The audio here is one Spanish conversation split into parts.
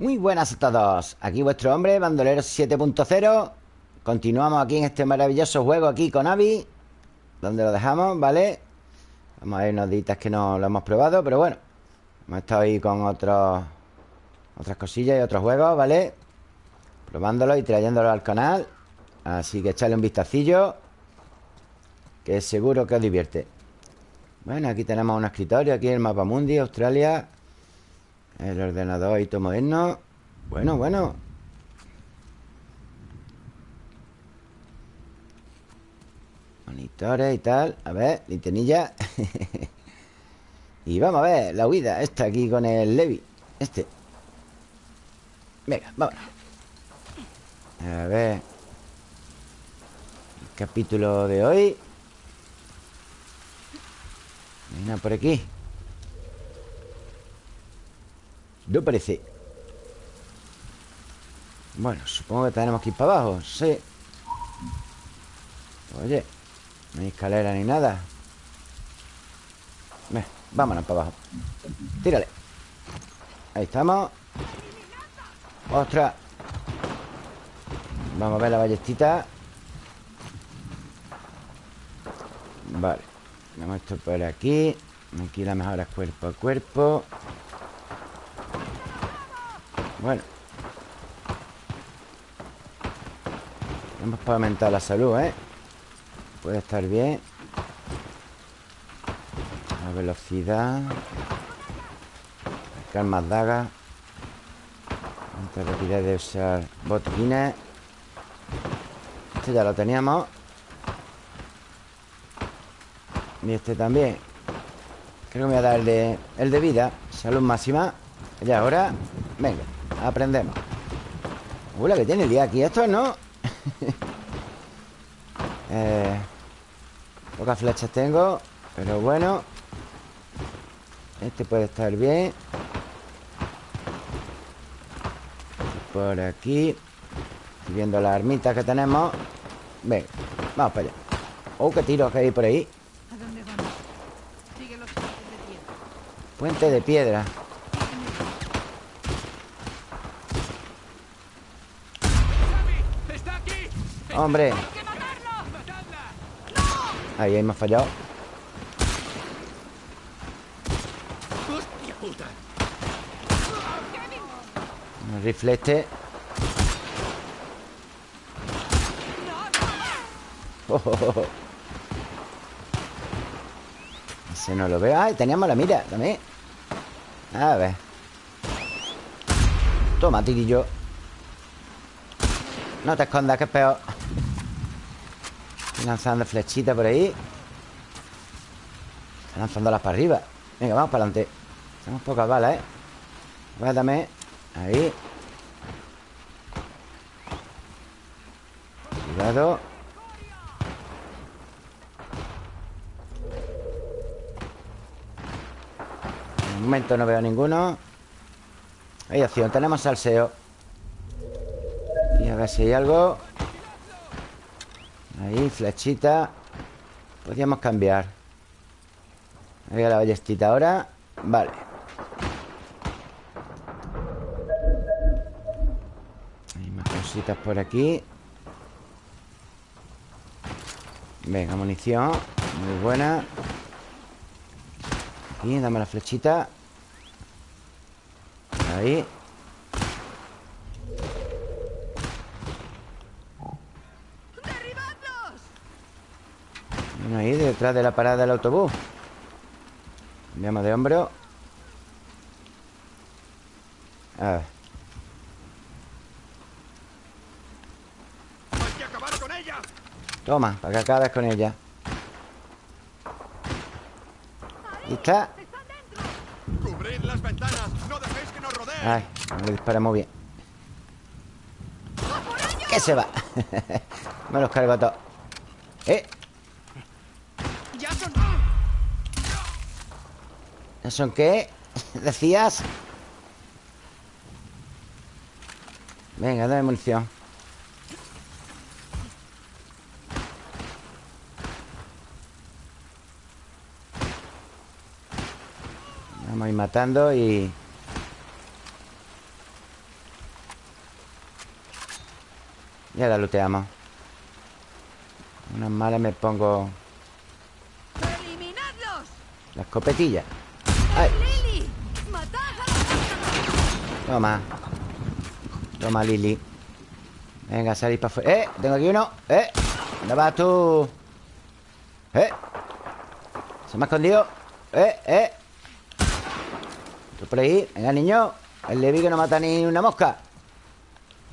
Muy buenas a todos. Aquí vuestro hombre, Bandolero 7.0 Continuamos aquí en este maravilloso juego Aquí con Avi Donde lo dejamos, ¿vale? Vamos a ver unos días que no lo hemos probado Pero bueno Hemos estado ahí con otros Otras cosillas y otros juegos, ¿vale? Probándolo y trayéndolo al canal. Así que echarle un vistacillo Que seguro que os divierte. Bueno, aquí tenemos un escritorio Aquí el mapa mundi, Australia el ordenador y todo moderno Bueno, bueno. Monitores y tal. A ver, linternilla Y vamos a ver la huida Esta aquí con el Levi. Este. Venga, vámonos. A ver. El capítulo de hoy. Venga, por aquí No parece. Bueno, supongo que tenemos que ir para abajo Sí. Oye No hay escalera ni nada. Ven, vámonos para abajo. Tírale. Ahí estamos. ¡Ostras! Vamos a ver la ballestita. Vale Vamos esto por aquí. Aquí la mejora cuerpo a cuerpo bueno. Vamos para aumentar la salud, ¿eh? Puede estar bien. La velocidad. Marcar más dagas. Esta rapidez de usar botines. Este ya lo teníamos. Y este también. Creo que me voy a dar el de, el de vida. Salud máxima. Y ahora Venga Aprendemos. Uy, la que tiene el día aquí Esto no. Eh, Pocas flechas tengo Pero bueno. Este puede estar bien. Por aquí. Estoy viendo las armitas que tenemos. Venga, vamos para allá. Oh, qué tiro que hay por ahí. Puente de piedra ¡Hombre! Ahí, ahí me ha fallado Un rifle este Ese no lo veo. ¡Ay! Teníamos la mira también. A ver. Toma, tirillo No te escondas, que es peor lanzando flechitas por ahí. Lanzándolas para arriba. Venga, vamos para adelante. Tenemos pocas balas, ¿eh? Guárdame Ahí. Cuidado. En momento no veo ninguno. Hay acción, tenemos salseo. Y a ver si hay algo Ahí, flechita. Podríamos cambiar. A la ballestita ahora. Vale. Hay más cositas por aquí. Venga, munición. Muy buena. Aquí, dame la flechita. Ahí ahí detrás de la parada del autobús Cambiamos de hombro A ver Toma, para que acabes con ella ¿Y está? las ventanas, no dejéis que nos rodeen. Ay, no le disparamos bien ¿Qué se va? Me los cargo a todos ¿Eh? ¿Son qué? ¿Decías? Venga, dame munición Vamos a ir matando y... Ya la looteamos Unas malas me pongo... ¡Eliminadlos! La escopetilla Toma Toma, Lili Venga, salid para afuera ¡Eh! Tengo aquí uno ¡Eh! ¿Dónde vas tú? ¡Eh! Se me ha escondido ¡Eh! ¡Eh! Tú por ahí Venga, niño El Levi que no mata ni una mosca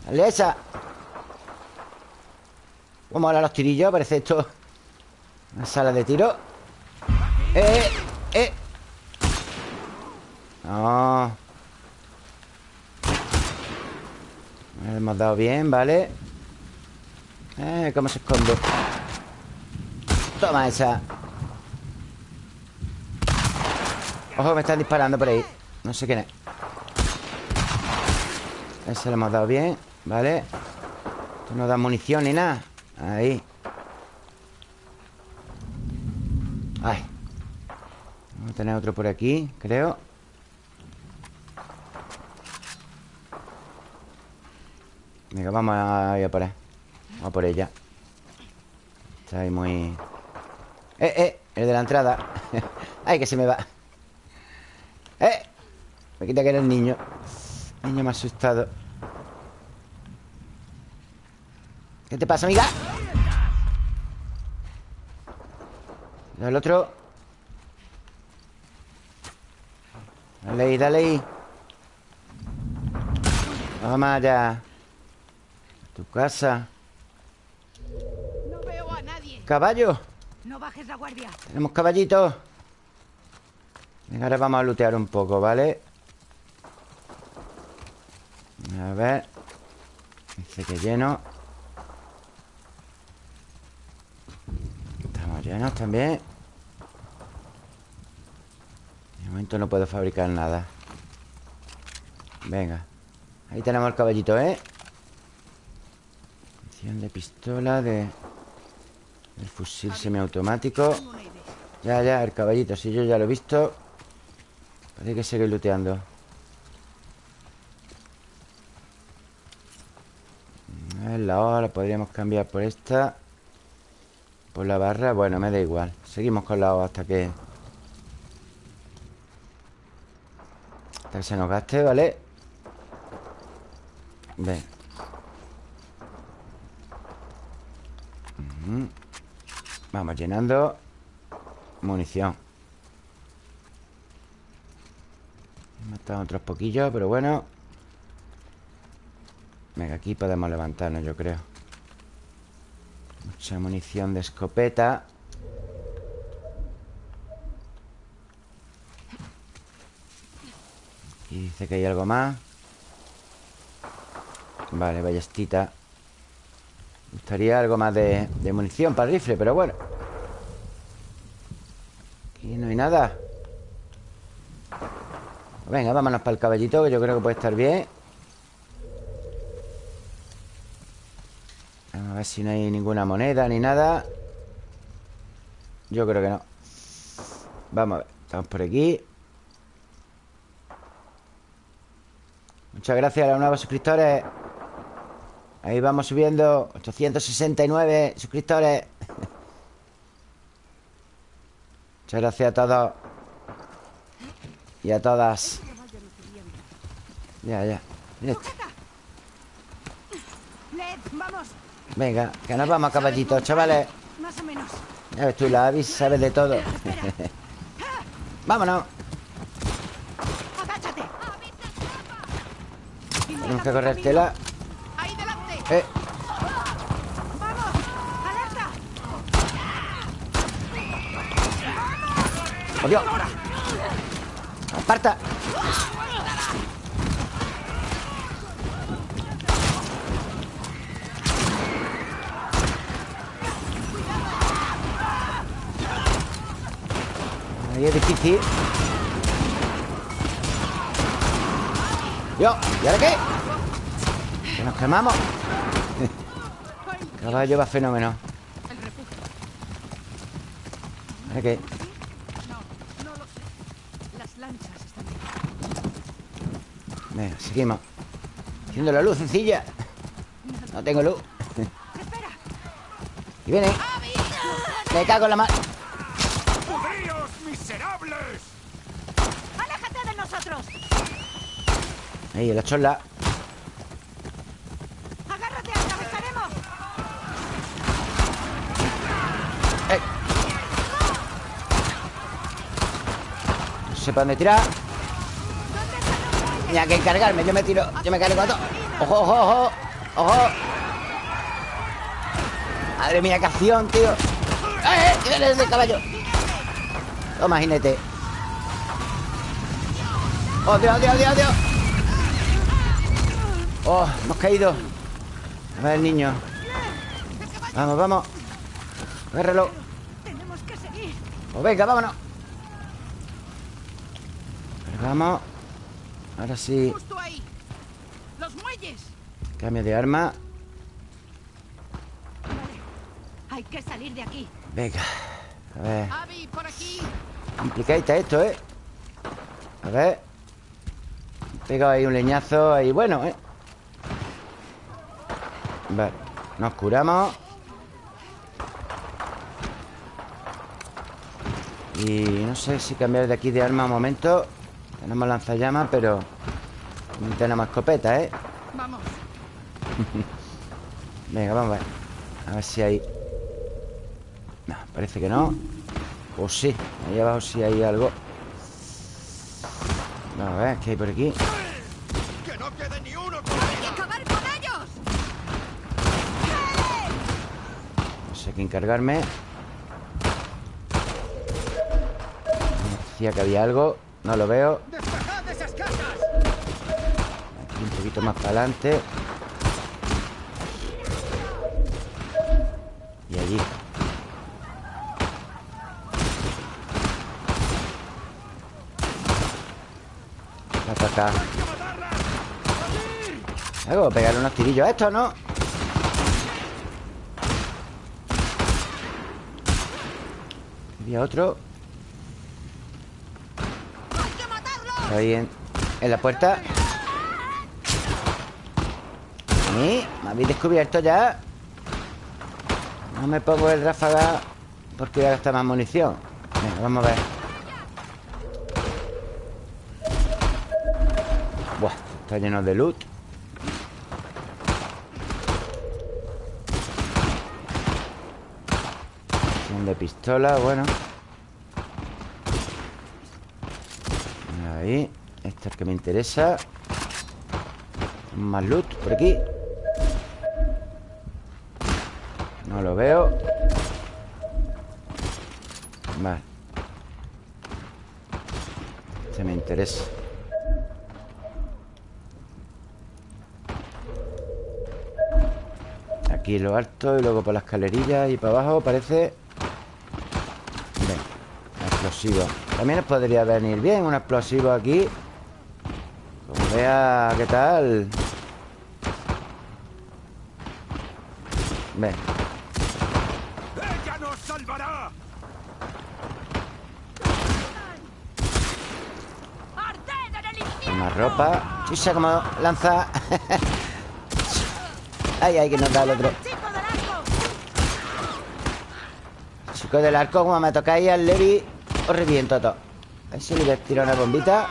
Dale esa Vamos a los tirillos Parece esto Una sala de tiro ¡Eh! ¡Eh! No Le hemos dado bien, ¿vale? Eh, ¿cómo se esconde? Toma esa. Ojo, me están disparando por ahí. No sé quién es. Ese le hemos dado bien ¿Vale? Esto no da munición ni nada. Ahí. Ay. Vamos a tener otro por aquí, creo Vamos a ir a por él Vamos a por ella Está ahí muy... ¡Eh, eh! El de la entrada ¡Ay, que se me va! ¡Eh! Me quita que era el niño Niño me ha asustado ¿Qué te pasa, amiga? El otro Dale ahí, dale ahí Vamos allá Tu casa No veo a nadie. Caballo No bajes la guardia. Tenemos caballitos Venga, ahora vamos a lootear un poco, ¿vale? A ver Dice que lleno Estamos llenos también De momento no puedo fabricar nada Venga Ahí tenemos el caballito, ¿eh? Munición de pistola de... El fusil semiautomático. Ya, ya, el caballito Si yo ya lo he visto. Parece que sigue looteando. La hoja la podríamos cambiar por esta Por la barra. Bueno, me da igual. Seguimos con la hoja hasta que Hasta que se nos gaste, ¿vale? Ven Vamos llenando Munición. He matado otros poquillos, pero bueno. Venga, aquí podemos levantarnos, yo creo. Mucha munición de escopeta. Y dice que hay algo más. Vale, ballestita gustaría algo más de, munición para el rifle, pero bueno. Aquí no hay nada. Venga, vámonos para el caballito Que yo creo que puede estar bien. Vamos a ver si no hay ninguna moneda ni nada. Yo creo que no. Vamos a ver Estamos por aquí. Muchas gracias a los nuevos suscriptores Ahí vamos subiendo 869 suscriptores Muchas gracias a todos Y a todas Ya, ya. Venga, que nos vamos caballitos, chavales Más o menos. Ya ves tú, la Avis sabe de todo Vámonos. Tenemos que Ahí delante. Eh. ¡oh! ¡Aparta! Ahí es difícil Yo, ¿y ahora qué? Nos quemamos Caballo va fenómeno El refugio. ¿Ahora qué? No, no lo sé. Las lanchas están bien. Venga, seguimos Haciendo la luz sencilla No tengo luz Y viene. Me cago en la mano. ¡Pudríos, miserables! ¡Aléjate de nosotros! Ahí, la chola. Para dónde tirar. Tenía que encargarme. Yo me tiro. Yo me cargo a todo. ¡Ojo, ojo, ojo! ¡Ojo! Madre mía, qué acción, tío. ¡Eh, eh! ¡Tírale ese caballo! Toma, jinete. ¡Oh, Dios, Dios, Dios, Dios! ¡Oh, hemos caído! A ver, niño. Vamos, vamos. Agárralo. Pues venga, vámonos. Cargamos. Ahora sí. Los muelles. Cambio de arma. Hay que salir de aquí. Venga. A ver. Abby, por aquí. Complicadita esto, ¿eh? A ver. Pegado ahí un leñazo ahí. Bueno, ¿eh? Vale. Nos curamos. Y no sé si cambiar de aquí de arma un momento. Tenemos lanzallamas, pero... No tenemos escopeta, ¿eh? Vamos. Venga, vamos a ver A ver si hay... No, parece que no O sí, ahí abajo sí hay algo Vamos a ver, ¿qué hay por aquí? ¡Que no quede ni uno ¡Hay que acabar con ellos! No sé qué encargarme Me decía que había algo No lo veo. Aquí un poquito más para adelante Y allí Acá, acá. Hago pegarle unos tirillos a esto, ¿no? Había otro ¡Hay que Ahí en, la puerta ¿Sí? ¿Me habéis descubierto ya? No me pongo el ráfaga Porque voy a más munición Venga, vamos a ver Buah, está lleno de loot de pistola, bueno Ahí. Este es el que me interesa. Más loot por aquí. No lo veo. Vale. Este me interesa. Aquí lo alto y luego por las escalerillas y para abajo parece... Venga, explosivo También nos podría venir bien un explosivo aquí. Como vea qué tal Ven. ¡Ella nos salvará! Más ropa. Chisa como lanza. Ay, ay, que nos da el otro. ¡Chico del arco! Chico del arco, como me tocáis al Levi Os reviento a todo A ver si le voy a tirar una bombita.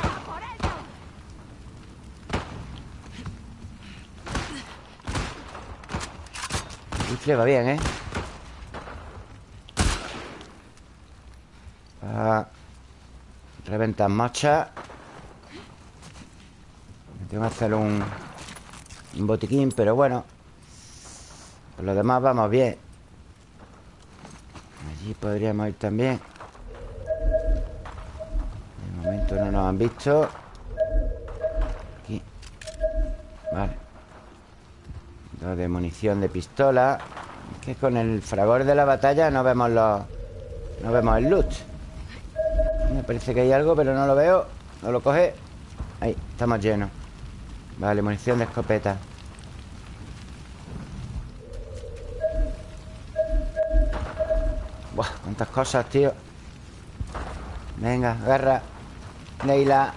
Rifle va bien, ¿eh? Ah, reventas mochas Tengo que hacer un Un botiquín, pero bueno. Por lo demás vamos bien. Allí podríamos ir también han visto. Aquí. Vale. Dos de munición de pistola. Es que con el fragor de la batalla no vemos los... No vemos el loot. Me parece que hay algo, pero no lo veo. No lo coge. Ahí, estamos llenos. Vale, munición de escopeta. Buah, cuántas cosas, tío. Venga, agarra Leila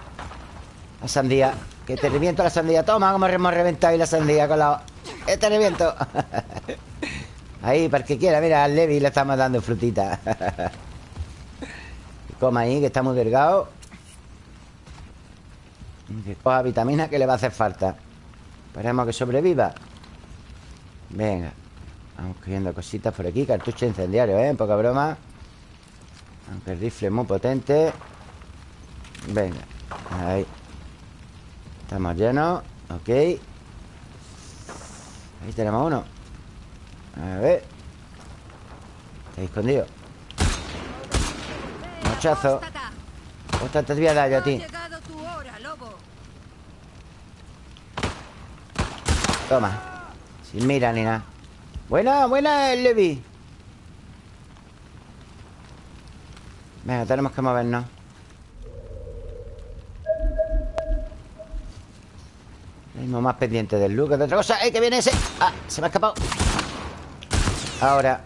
La sandía Que te reviento la sandía. Toma, como hemos reventado ahí la sandía con la... ¡Eh, te reviento! Ahí, para el que quiera Mira, al Levi le estamos dando frutita. Coma ahí, que está muy delgado. Que coja vitamina que le va a hacer falta. Esperemos que sobreviva. Venga Vamos cogiendo cositas por aquí Cartucho incendiario, ¿eh? Poca broma. Aunque el rifle es muy potente Venga Ahí. Estamos llenos Ok. Ahí tenemos uno. A ver. Está escondido. Mochazo. Ostras, te voy a dar yo a ti. Toma. Sin mira ni nada. Buena, buena el Levi. Venga, tenemos que movernos Mismo más pendiente del look de otra cosa. ¡Eh, que viene ese! ¡Ah! Se me ha escapado. Ahora.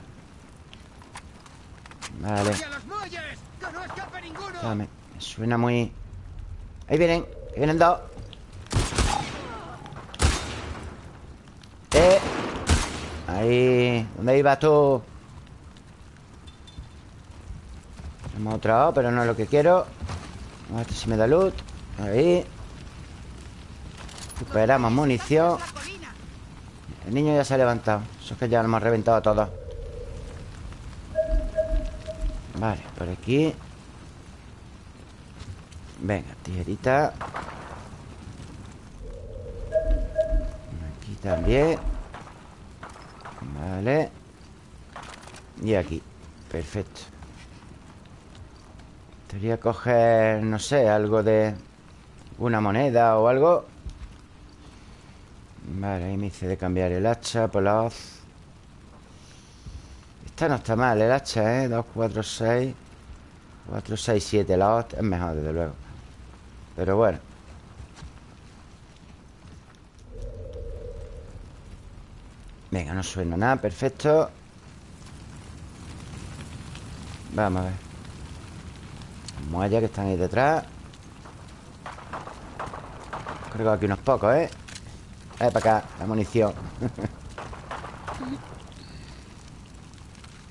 Vale. Dame Me suena muy... Ahí vienen Ahí vienen dos. Eh. Ahí ¿Dónde ibas tú? Hemos otro pero no es lo que quiero. A ver si me da loot. Ahí Recuperamos munición. El niño ya se ha levantado. Eso es que ya lo hemos reventado a todos. Vale, por aquí. Venga, tijerita. Aquí también. Vale. Y aquí. Perfecto. Debería coger, no sé, algo de... Una moneda o algo Vale, ahí me hice de cambiar el hacha por la hoz. Esta no está mal, el hacha, ¿eh? 2, 4, 6 4, 6, 7 La hoz es mejor, desde luego. Pero bueno. Venga, no suena nada, perfecto. Vamos a ver. Vamos allá que están ahí detrás. Creo que aquí unos pocos, ¿eh? Eh, para acá, la munición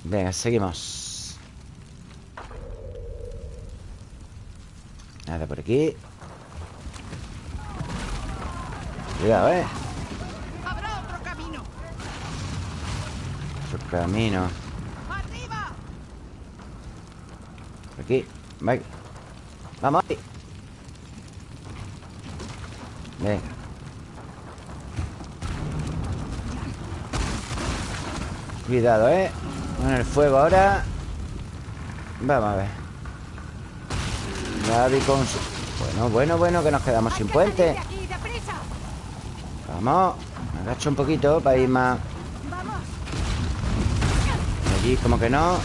Venga, seguimos Nada por aquí Cuidado, ¿eh? Habrá otro camino. Otro camino ¡Arriba! Por aquí Venga. Vamos Venga Cuidado, ¿eh? Con el fuego ahora Vamos a ver Gaby con. Bueno, bueno, bueno Que nos quedamos sin puente. Vamos Me agacho un poquito para ir más. Allí como que no Los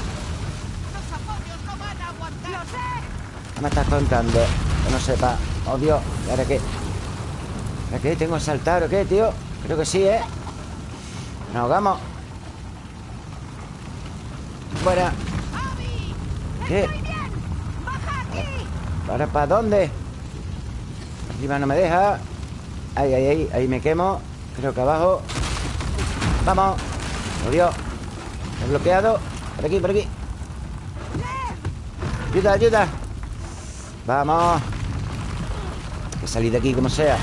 apoyos no van a aguantar. Lo sé. ¿Qué me estás contando? Que no sepa Oh, Dios ¿Y ahora qué? ¿Ahora qué? ¿Tengo que saltar o qué, tío? Creo que sí, ¿eh? Nos ahogamos Fuera. ¿Qué? ¿Ahora para dónde? Arriba no me deja. Ahí, ahí, ahí Ahí me quemo. Creo que abajo. Vamos. Oh, Dios He bloqueado. Por aquí, por aquí. Ayuda, ayuda. Vamos. Hay que salir de aquí como sea.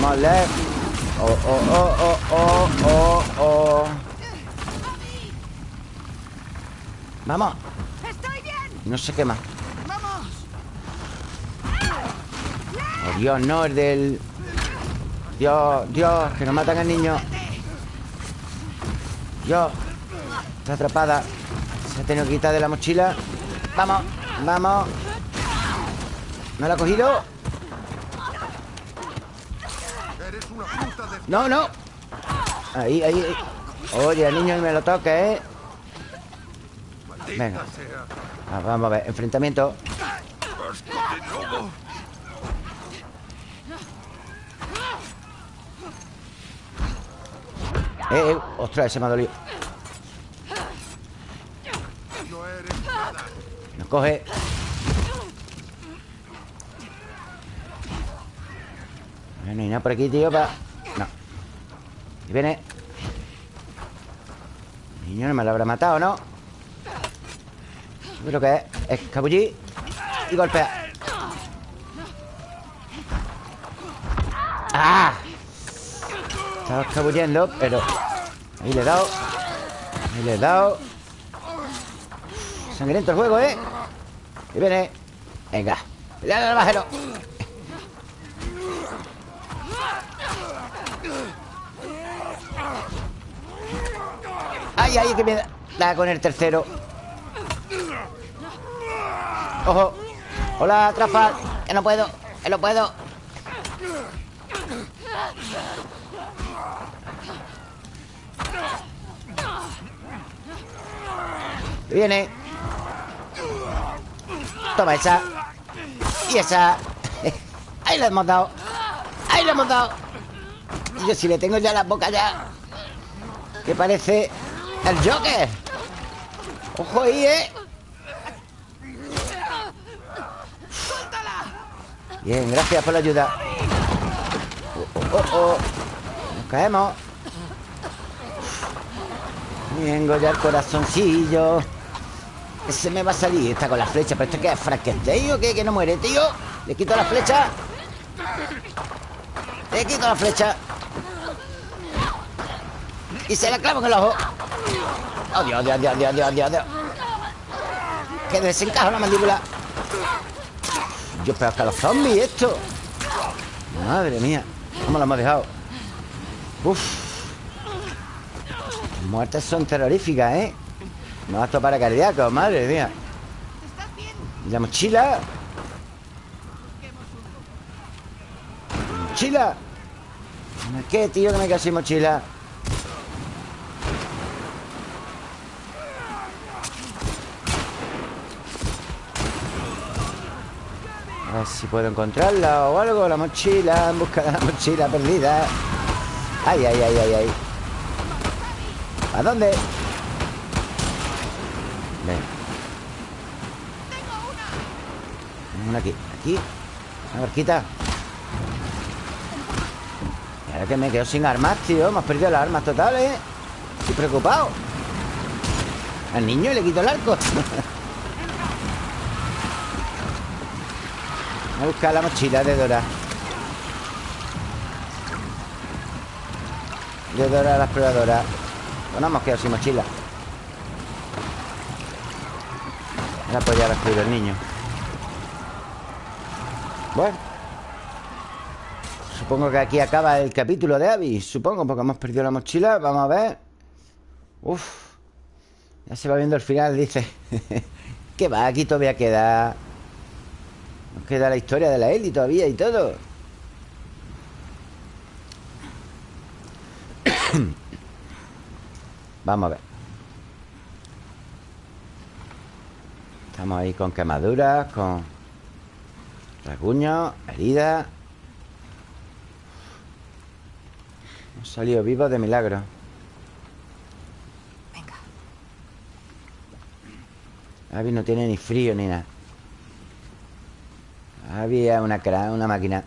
Vamos, left Oh, oh, oh, oh, oh, oh, oh Vamos Estoy bien. No se quema Vamos. Oh, Dios, no, el del... Dios, Dios, que nos matan al niño Dios Está atrapada Se ha tenido que quitar de la mochila Vamos, vamos ¿No la ha cogido? Eres una puta de... No, no Ahí, ahí, ahí. Oye, el niño me lo toque, ¿eh? Venga. Ah, vamos a ver, enfrentamiento. Eh, eh, ostras, ese me ha dolido No eres nada. Nos coge No hay nada por aquí, tío, para... No Y viene Niño, no me lo habrá matado, ¿no? Creo que es escabullir y golpear. ¡Ah! Estaba escabullendo, pero... Ahí le he dado. Ahí le he dado. Sangriento el juego, ¿eh? Y viene. Venga. Pelear al bajero. Ay, ay, que me da con el tercero. Ojo. Hola, Trafal. Que no puedo. Que no puedo. Viene. Toma esa. Y esa. Ahí le hemos dado. Ahí le hemos dado. Yo si le tengo ya la boca ya. Que parece el Joker. Ojo ahí, ¿eh? Bien, gracias por la ayuda. Oh, oh, oh. Nos caemos. Bien, ya el corazoncillo. Ese me va a salir. Está con la flecha. ¿Pero esto qué es? ¿Frankenstein o qué? ¿Que no muere, tío? Le quito la flecha. Le quito la flecha. Y se la clavo en el ojo. Oh, Dios, Dios, Dios, Dios, Dios, Dios. Que desencaja la mandíbula. Yo, pero hasta los zombies esto. Madre mía. ¿Cómo lo hemos dejado? Uf. Las muertes son terroríficas, ¿eh? No a para cardíaco, madre mía. ¿Y la mochila? ¿Mochila? ¿Qué, tío, que me quedo sin mochila? Si puedo encontrarla o algo. La mochila, en busca de la mochila perdida. Ay, ay, ay, ay, ay. ¿A dónde? Ven. Una aquí, aquí. Una barquita. Ahora que me quedo sin armas, tío. Me has perdido las armas totales. Estoy preocupado. Al niño le quito el arco Voy a buscar la mochila de Dora. De Dora la exploradora. Pues no hemos quedado sin mochila. Ahora pues ya lo el niño. Bueno. Supongo que aquí acaba el capítulo de Abby. Supongo, porque hemos perdido la mochila. Vamos a ver. Uf. Ya se va viendo el final, dice. ¿Qué va? Aquí todavía queda nos queda la historia de la Eli todavía y todo. Vamos a ver. Estamos ahí con quemaduras, con rasguños, heridas. Hemos salido vivos de milagro. Venga. Abby no tiene ni frío ni nada. Había una una máquina.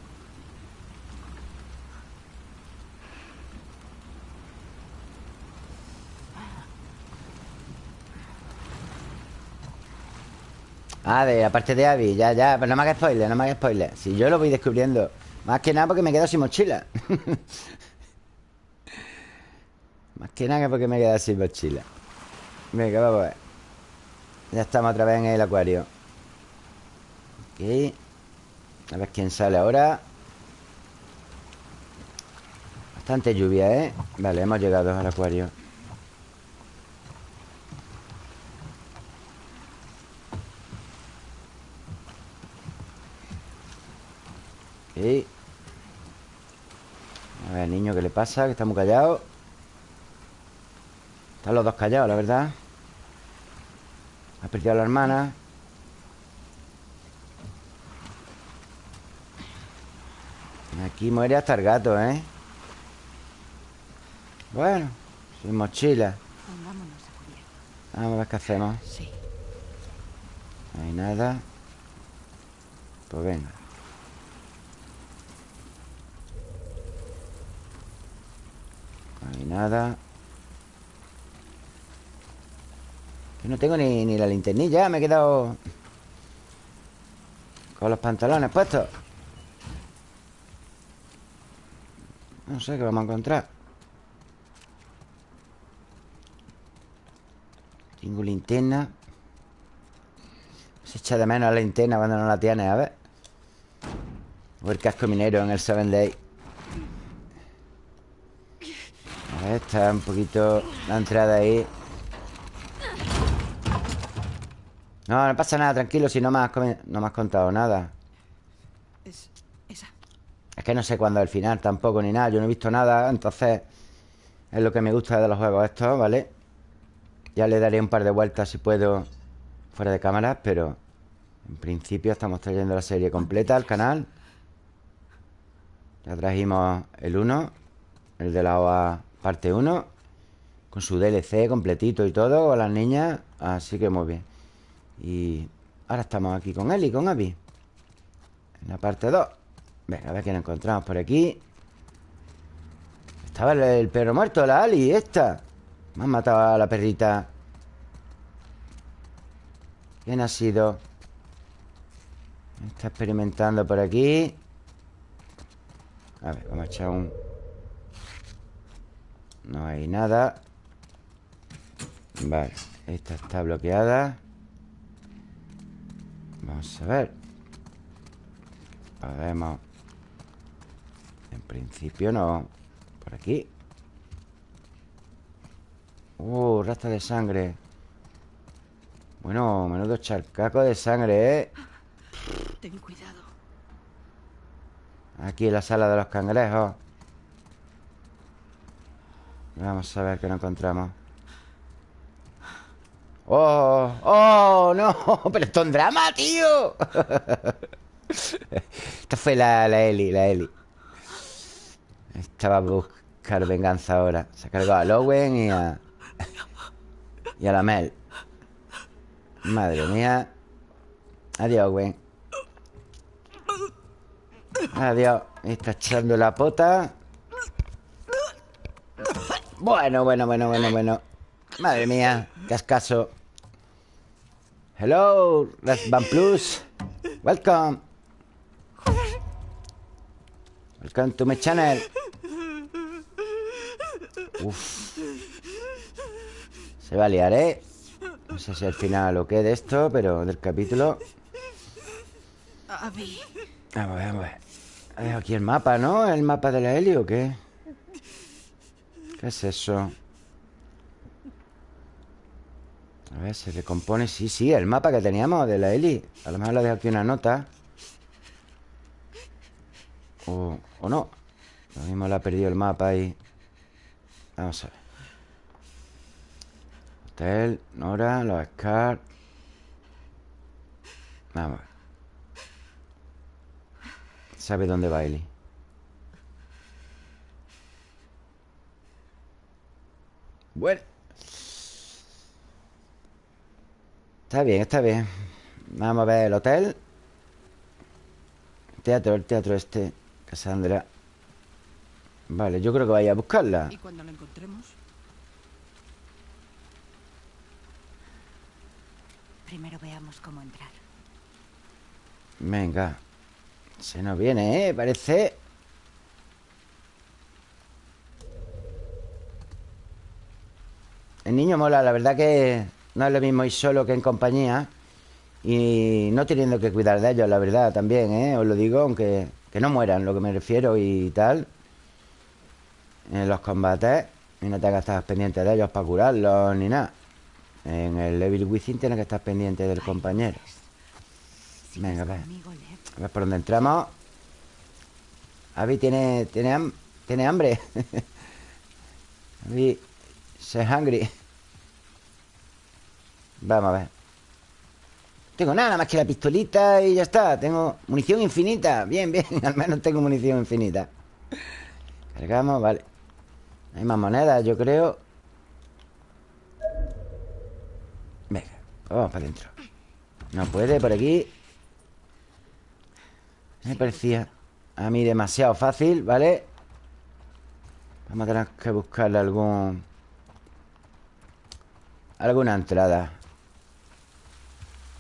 Ah, de aparte de Abby, ya, ya, pero no me hagas spoiler, no me hagas spoiler. Si yo lo voy descubriendo. Más que nada porque me quedo sin mochila. Más que nada porque me quedo sin mochila. Venga, vamos a ver. Ya estamos otra vez en el acuario. Ok. A ver quién sale ahora. Bastante lluvia, ¿eh? Vale, hemos llegado al acuario. Ok. A ver, niño, ¿qué le pasa? Que está muy callado. Están los dos callados, la verdad. Ha perdido a la hermana Aquí muere hasta el gato, ¿eh? Bueno, sin mochila Pongámonos a cubierto. Vamos a ver qué hacemos Sí. No hay nada Pues venga No hay nada Yo no tengo ni, ni la linternilla Me he quedado Con los pantalones puestos No sé qué vamos a encontrar. Tengo linterna. Se echa de menos la linterna cuando no la tienes, a ver. O el casco minero en el 7 Day A ver, está un poquito la entrada ahí. No, no pasa nada, tranquilo Si no me has, no me has contado nada. Es que no sé cuándo es el final tampoco ni nada. Yo no he visto nada, entonces Es lo que me gusta de los juegos estos, ¿vale? Ya le daré un par de vueltas si puedo Fuera de cámaras, pero En principio estamos trayendo la serie completa al canal. Ya trajimos el 1 El de la OA parte 1 Con su DLC completito y todo Con las niñas Así que muy bien. Y ahora estamos aquí con él y con Abby En la parte 2 Venga, a ver qué nos encontramos por aquí. Estaba el, perro muerto, la Ali, esta. Me han matado a la perrita. ¿Quién ha sido? Está experimentando por aquí. A ver, vamos a echar un... No hay nada. Vale, esta está bloqueada. Vamos a ver. Podemos En principio no Por aquí Uh, rasta de sangre Bueno, menudo charcaco de sangre, ¿eh? Ten cuidado. Aquí en la sala de los cangrejos Vamos a ver qué nos encontramos ¡Oh! ¡Oh! ¡No! ¡Pero esto es un drama, tío! Esta fue la, la Eli, la Eli Esta va a buscar venganza ahora. Se ha cargado a Lowen y a... Y a la Mel Madre mía. Adiós, Gwen. Adiós. Está echando la pota. Bueno, bueno, bueno, bueno, bueno. Madre mía. Cascaso. Hello Red Band Plus. Welcome Welcome to my channel Uf Se va a liar, ¿eh? No sé si al final o qué de esto Pero del capítulo Abby. Vamos a ver, vamos a ver. Dejado aquí el mapa, ¿no? ¿El mapa de la Eli o qué? ¿Qué es eso? A ver, se recompone Sí, sí, el mapa que teníamos de la Eli A lo mejor le ha dejado aquí una nota O, no. Lo mismo le ha perdido el mapa ahí. Vamos a ver. Hotel, Nora, los Scar. Vamos a ver. Sabe dónde va Eli Bueno. Está bien, está bien. Vamos a ver el hotel. Teatro, el teatro este Cassandra Vale, yo creo que vaya a buscarla Y cuando lo encontremos, Primero veamos cómo entrar. Venga Se nos viene, ¿eh? Parece El niño mola, la verdad que no es lo mismo ir solo que en compañía Y no teniendo que cuidar de ellos, la verdad, también, ¿eh? Os lo digo, aunque que no mueran, lo que me refiero y tal En los combates Y no tengas que estar pendiente de ellos para curarlos ni nada En el Evil Within tienes que estar pendiente del compañero ¿Sigues Venga, ve. conmigo, Lev? A ver por dónde entramos. Avi tiene, tiene, ham- tiene hambre. Avi se hungry. Vamos a ver. Tengo nada más que la pistolita y ya está. Tengo munición infinita. Bien, bien. Al menos tengo munición infinita. Cargamos, vale. Hay más monedas, yo creo. Venga, vamos para adentro. No puede por aquí. Me parecía a mí demasiado fácil, ¿vale? Vamos a tener que buscarle algún... Alguna entrada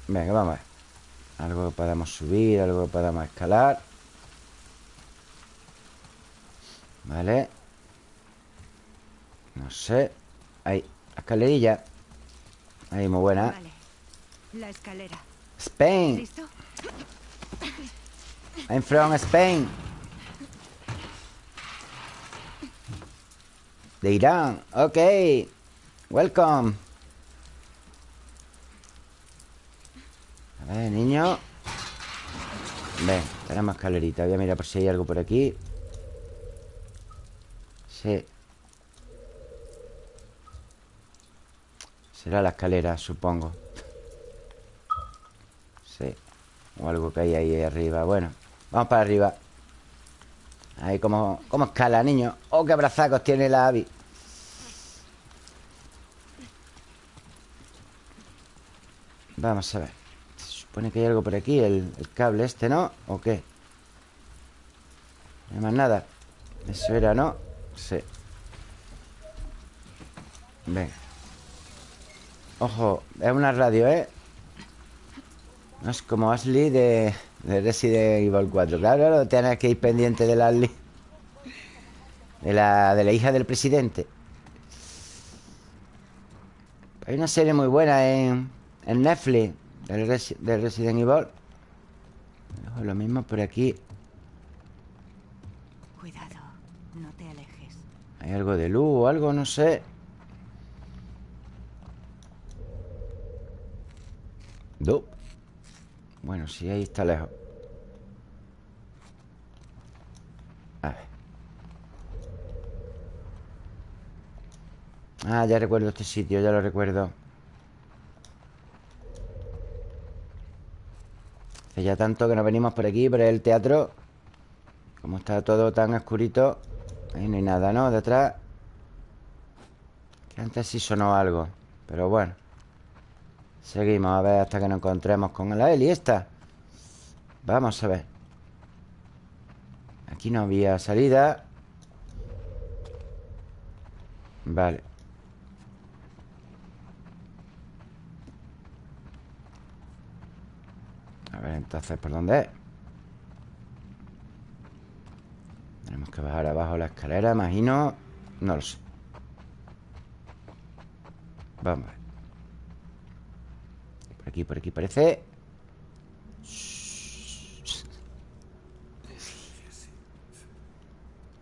Venga, vamos a ver. Algo que podamos subir, algo que podamos escalar. Vale. No sé. Ahí, la escalerilla. Ahí, muy buena. Vale. La escalera. Spain. ¿Listo? I'm from Spain. De Irán. Ok. Welcome ver, niño. Ven, tenemos escalerita Voy a mirar por si hay algo por aquí. Sí. Será la escalera, supongo. Sí. O algo que hay ahí arriba. Bueno, vamos para arriba. Ahí como, como escala, niño Oh, qué abrazacos tiene la Abby. Vamos a ver supone que hay algo por aquí El, cable este, ¿no? ¿O qué? No hay más nada Eso era, ¿no? Sí Venga Ojo, es una radio, ¿eh? No es como Ashley de, de Resident Evil 4 Claro, claro, tienes que ir pendiente de la Ashley de la, de la hija del presidente Hay una serie muy buena en, en Netflix del, Resi- del Resident Evil Lo mismo por aquí Cuidado. No te alejes. Hay algo de luz o algo, no sé No. Bueno, sí, ahí está lejos A ver Ah, ya recuerdo este sitio, ya lo recuerdo Ya tanto que no venimos por aquí, por el teatro. Como está todo tan oscurito Ahí no hay nada, ¿no? Detrás Que antes sí sonó algo Pero bueno. Seguimos a ver hasta que nos encontremos con la Eli esta. Vamos a ver. Aquí no había salida. Vale A ver entonces por dónde es Tenemos que bajar abajo la escalera, imagino. No lo sé. Vamos a ver. Por aquí, por aquí parece.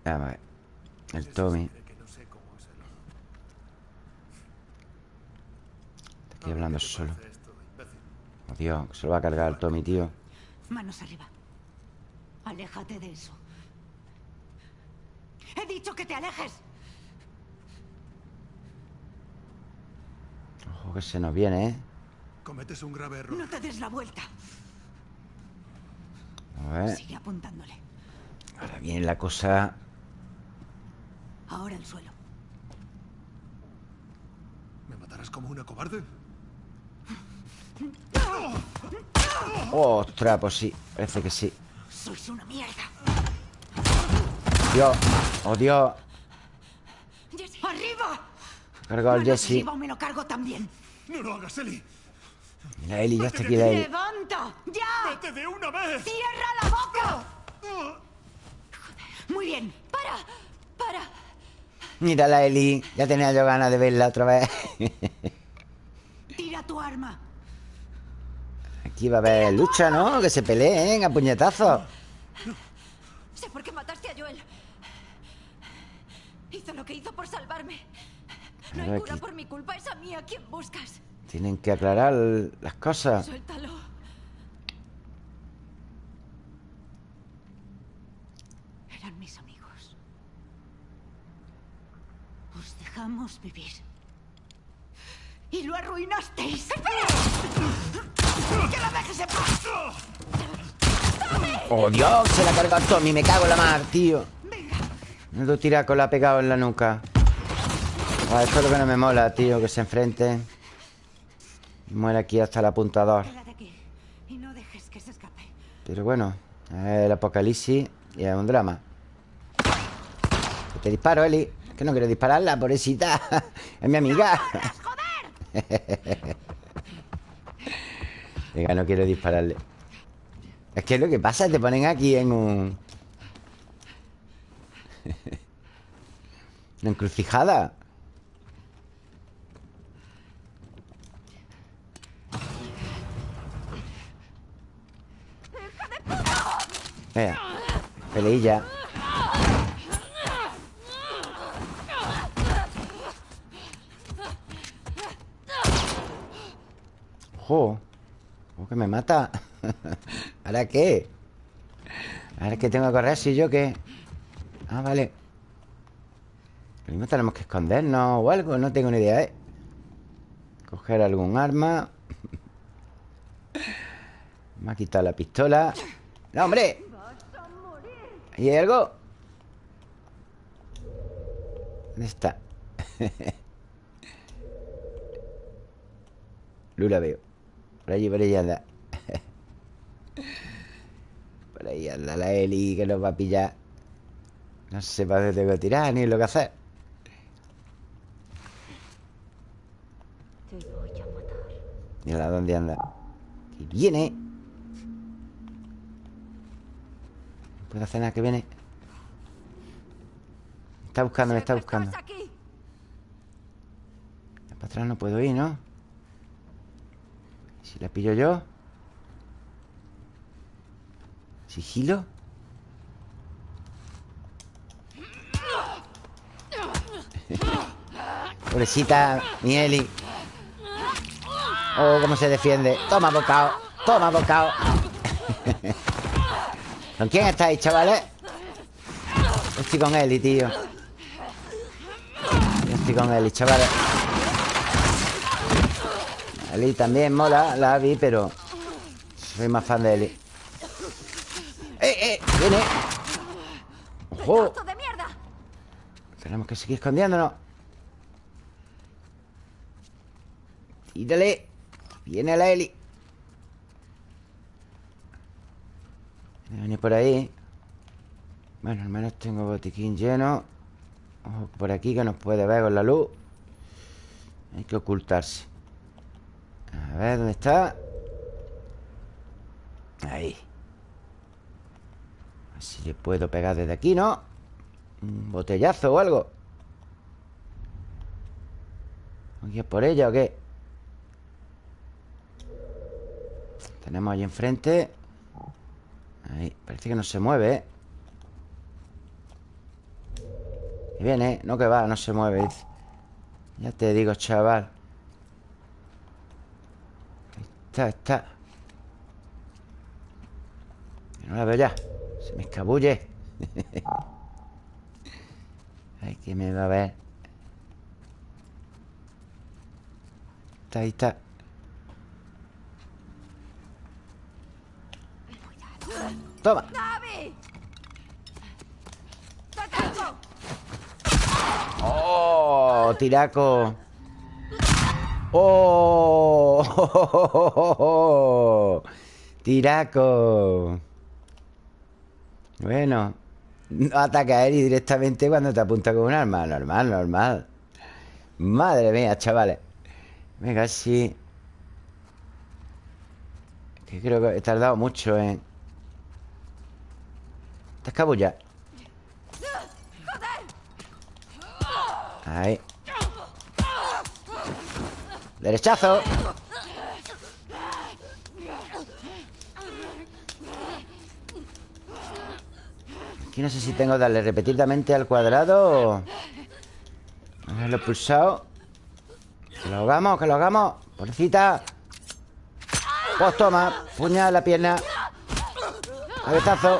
Vamos a ver. El Tommy. Está aquí hablando solo Dios, que se lo va a cargar el Tommy, tío Manos arriba. Aléjate de eso. He dicho que te alejes. Ojo que se nos viene, ¿eh? Cometes un grave error. No te des la vuelta. A ver Sigue apuntándole. Ahora viene la cosa Ahora al suelo. ¿Me matarás como una cobarde? ¡Ostras! Pues sí, parece que sí Sois una mierda. Dios, oh Dios Jesse. ¡Arriba! Cargado al Jesse me lo cargo también. ¡No lo hagas, Eli! La Eli, ya está aquí la Eli ¡Levanta! ¡Ya! ¡Vete de una vez! ¡Cierra la boca! Muy bien. ¡Para! ¡Para! Mira la Eli Ya tenía yo ganas de verla otra vez Tira tu arma. Aquí va a haber lucha, ¿no? Que se peleen a puñetazos Sé por qué mataste a Joel. Hizo lo que hizo por salvarme. No hay cura por mi culpa, es a mí a quien buscas. Tienen que aclarar las cosas Suéltalo. Eran mis amigos. Os dejamos vivir. Y lo arruinasteis. ¡Que lo dejes en paz! ¡Oh, Dios! Se la ha cargado Tommy Me cago en la mar, tío Me tira con la pegado en la nuca Ah, Esto es lo que no me mola, tío Que se enfrenten Muere aquí hasta el apuntador. Pero bueno, el apocalipsis y es un drama. Te disparo, Eli. Que no quiero dispararla, pobrecita. Es mi amiga. Venga, no quiero dispararle. Es que lo que pasa te ponen aquí en un... Encrucijada. Venga, peleilla. ¡Ojo! ¿Cómo que me mata? ¿Ahora qué? ¿Ahora qué tengo que correr si yo qué? Ah, vale Lo tenemos que escondernos o algo No tengo ni idea, ¿eh? Coger algún arma Me ha quitado la pistola ¡No, hombre! ¿Ahí hay algo? ¿Dónde está? Lula veo por allí, por ahí anda. Por ahí anda la Eli que nos va a pillar. No sé para dónde tengo que tirar ni lo que hacer. Te voy a matar. Mira dónde anda. Que viene. No puedo hacer nada que viene. Me está buscando, me está buscando. Para atrás no puedo ir, ¿no? La pillo yo ¿Sigilo? Pobrecita, mi Eli Oh, cómo se defiende. Toma bocado, toma bocado ¿Con quién estáis, chavales? Estoy con Eli, tío. Estoy con Eli, chavales Eli también mola, la Abby, pero Soy más fan de Eli ¡Eh, eh! ¡Viene! ¡Ojo! ¡Trozo de mierda! Tenemos que seguir escondiéndonos Tírale Viene la Eli Viene por ahí Bueno, al menos tengo botiquín lleno Ojo por aquí que nos puede ver con la luz Hay que ocultarse A ver, ¿dónde está? Ahí A ver si le puedo pegar desde aquí, ¿no? Un botellazo o algo ¿Aquí es por ella o qué? Tenemos ahí enfrente Ahí, parece que no se mueve, ¿eh? Y viene, no que va, no se mueve. Ya te digo, chaval Ahí está, está. No la veo ya Se me escabulle. Ay, que me va a ver. Está, ahí está. Toma. ¡Oh! Tiraco ¡Oh! Tiraco. Bueno No ataca a Eri directamente cuando te apunta con un arma. Normal, normal. Madre mía, chavales. Venga, sí. Que creo que he tardado mucho en... Te escabulla. Ahí Derechazo Aquí no sé si tengo que darle repetidamente al cuadrado o... Lo he pulsado. Que lo hagamos, que lo hagamos. Pobrecita. Pues toma Puñal la pierna. Cabezazo.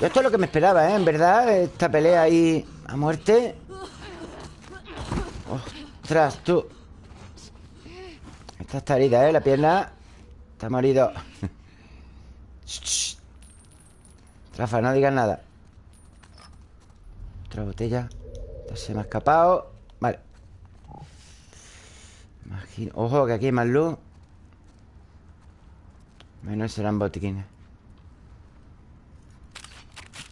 Esto es lo que me esperaba, ¿eh? En verdad, esta pelea ahí a muerte. ¡Ostras, tú! Esta está herida, ¿eh? La pierna está morido. Shh. Trafa, no digas nada. Otra botella. Esta se me ha escapado. Vale. Ojo, que aquí hay más luz. Menos serán botiquines.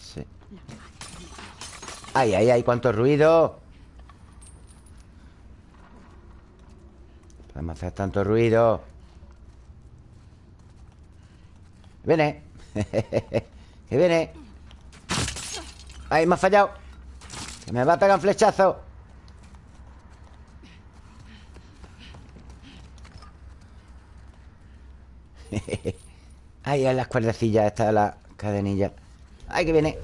Sí. ¡Ay, ay, ay! ¡Cuánto ruido! Podemos hacer tanto ruido. Viene. que viene. Ay, me ha fallado. Que me va a pegar un flechazo. Ay, en las cuerdecillas está la cadenilla. Ay, que viene.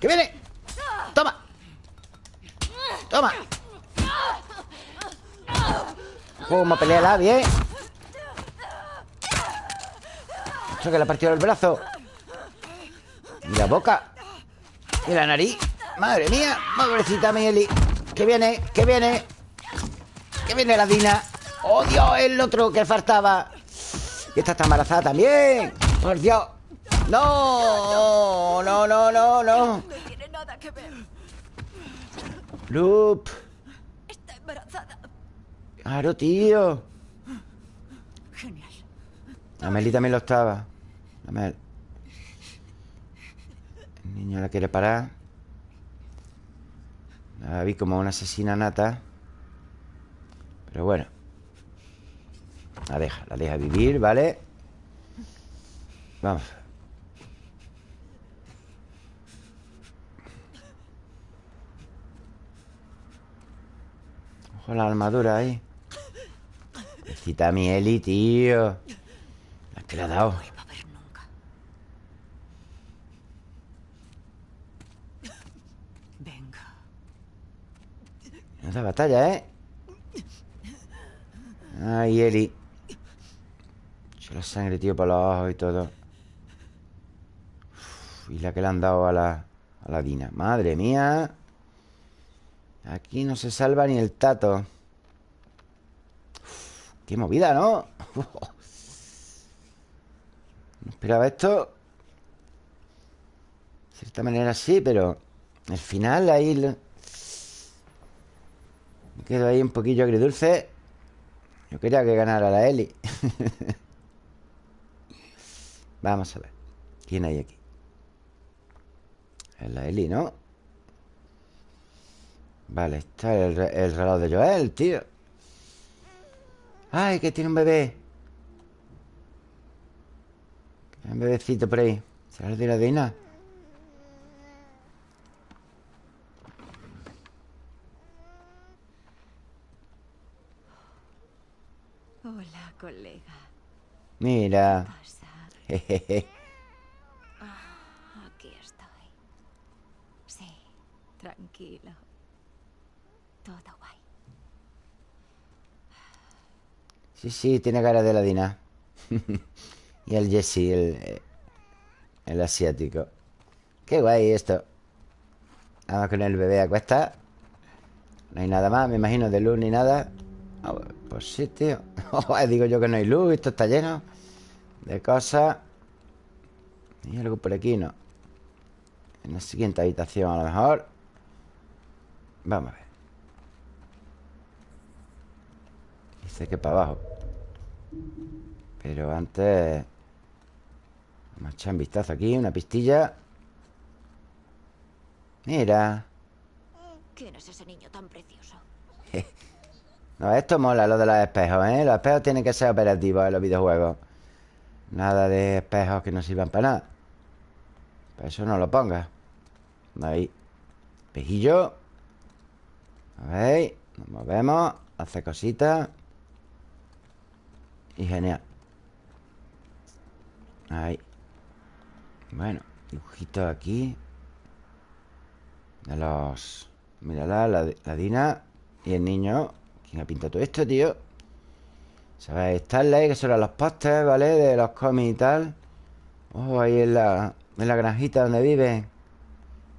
¡Que viene! ¡Toma! ¡Toma! ¿Cómo pelea bien? Eso que le ha partido el brazo. Y la boca. Y la nariz. Madre mía. Pobrecita Mieli. Que viene, que viene. Que viene la Dina. ¡Oh, Dios! El otro que faltaba. Y esta está embarazada también. ¡Por Dios! ¡No! No, no, no, no. Loop. Claro, tío. Genial. Amelie también lo estaba. Amel. El niño la quiere parar. La vi como una asesina nata. Pero bueno. La deja, la deja vivir, ¿vale? Vamos. Ojo la armadura ahí. Necesita mi Eli, tío. La que le ha dado. No da batalla, ¿eh? Ay, Eli. Echa la sangre, tío, por los ojos y todo. Uf, y la que le han dado a la, a la Dina. Madre mía. Aquí no se salva ni el tato. Qué movida, ¿no? No esperaba esto. De cierta manera sí, pero... El final ahí... Me quedo ahí un poquillo agridulce. Yo quería que ganara la Eli. Vamos a ver. ¿Quién hay aquí? Es la Eli, ¿no? Vale, está el, el reloj de Joel, tío. ¡Ay, que tiene un bebé! Hay un bebecito por ahí. ¿Será el de la Dina? Hola, colega. Mira. Pasa. Jejeje. Aquí estoy. Sí, tranquilo. Todo guay. Sí, sí, tiene cara de la Dina. y el Jesse, el, el asiático. Qué guay esto. Vamos con el bebé a cuesta. No hay nada más, me imagino, de luz ni nada. Ah, pues sí, tío. Digo yo que no hay luz, esto está lleno de cosas. Y algo por aquí, ¿no? En la siguiente habitación, a lo mejor. Vamos a ver. Dice que para abajo. Pero antes... Vamos a echar un vistazo aquí, una pistilla. Mira. ¿Quién es ese niño tan precioso? No, esto mola, lo de los espejos, ¿eh? Los espejos tienen que ser operativos en los videojuegos. Nada de espejos que no sirvan para nada. Para eso no lo pongas. Ahí. Espejillo. A ver. Nos movemos. Hace cositas. Y genial. Ahí. Bueno, dibujitos aquí. De los... Mírala, la, la Dina y el niño. ¿Quién ha pintado todo esto, tío? ¿Sabes? Starlight, que son los pósters, ¿vale? De los cómics y tal. Oh, ahí en la, en la granjita donde vive.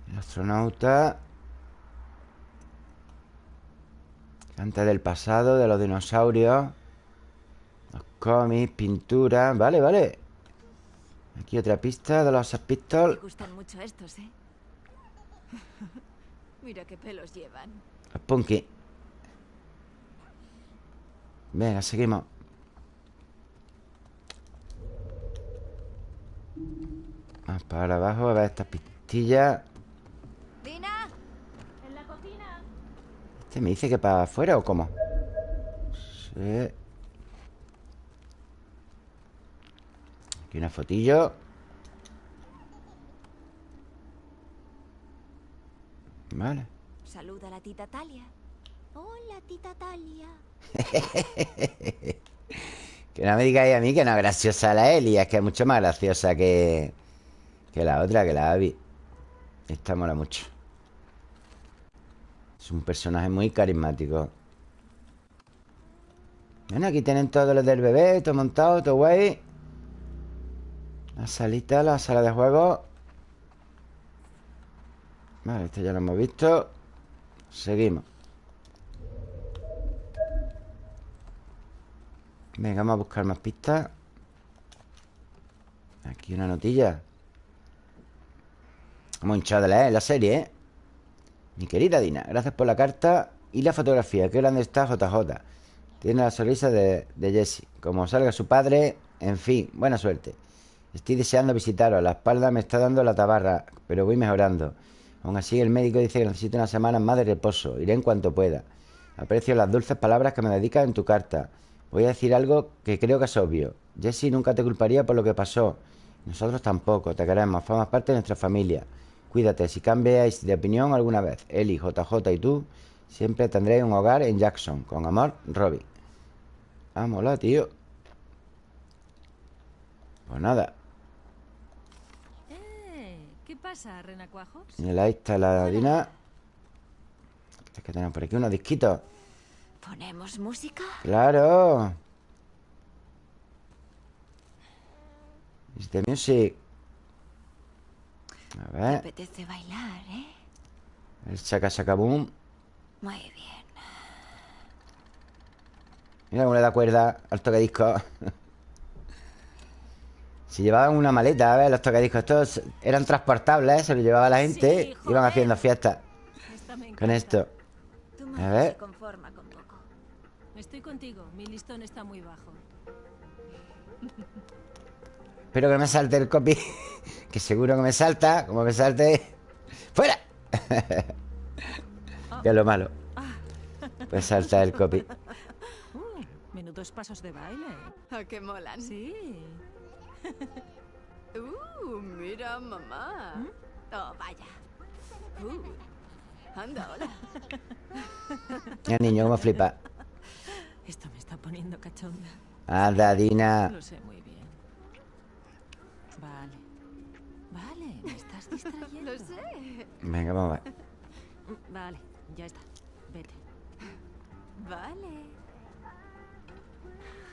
El astronauta. Antes del pasado, de los dinosaurios. Cómics, pinturas. Vale, vale. Aquí otra pista de los Sex Me Pistols. gustan mucho estos, ¿eh? Mira qué pelos llevan. Los Punky. Venga, seguimos. Vamos para abajo a ver estas pistillas. ¡Dina! En la cocina. ¿Este me dice que para afuera o cómo? Sí. Aquí una fotillo. Vale. Saluda a la tita Talia. Hola, tita Talia. Que no me digáis a mí que no es graciosa la Eli Es que es mucho más graciosa que, que la otra, que la Abby Esta mola mucho Es un personaje muy carismático Bueno, aquí tienen todos los del bebé Todo montado, todo guay La salita, la sala de juego Vale, esto ya lo hemos visto Seguimos Venga, vamos a buscar más pistas Aquí una notilla Hemos hinchado de leer la serie, ¿eh? Mi querida Dina, gracias por la carta y la fotografía. Qué grande está JJ. Tiene la sonrisa de, de Jesse. Como salga su padre, en fin, buena suerte. Estoy deseando visitaros. La espalda me está dando la tabarra, pero voy mejorando. Aún así, el médico dice que necesito unas semanas más de reposo. Iré en cuanto pueda. Aprecio las dulces palabras que me dedicas en tu carta. Voy a decir algo que creo que es obvio. Jesse nunca te culparía por lo que pasó. Nosotros tampoco. Te queremos. Formas parte de nuestra familia. Cuídate. Si cambiáis de opinión alguna vez, Eli, JJ y tú, siempre tendréis un hogar en Jackson. Con amor, Robbie. Vámonos, tío. Pues nada. Eh, ¿Qué pasa, renacuajos? Ahí está la Dina. Que tenemos por aquí unos disquitos. ¿Ponemos música? ¡Claro! Is the music. A ¿Te ver. apetece bailar, eh? El saca boom. Muy bien. Mira cómo le da cuerda al tocadiscos. Si llevaban una maleta, a ver, los tocadiscos estos eran transportables, se los llevaba la gente, Sí, iban haciendo fiestas con esto. A ver. con poco. Estoy contigo. Mi listón está muy bajo. Espero que no me salte el copy, que seguro que me salta, como me salte. ¡Fuera! que es lo malo. Pues salta el copy. Uh, menudos pasos de baile. ¿A qué molan? Sí. Uh, mira, mamá. Oh, vaya. Uh, anda, hola. El niño, cómo flipa. Esto me está poniendo cachonda. Anda, Dina. Lo sé muy bien. Vale. Vale, me estás distrayendo. Lo sé. Venga, vamos a ver. Mm, Vale, ya está. Vete. Vale.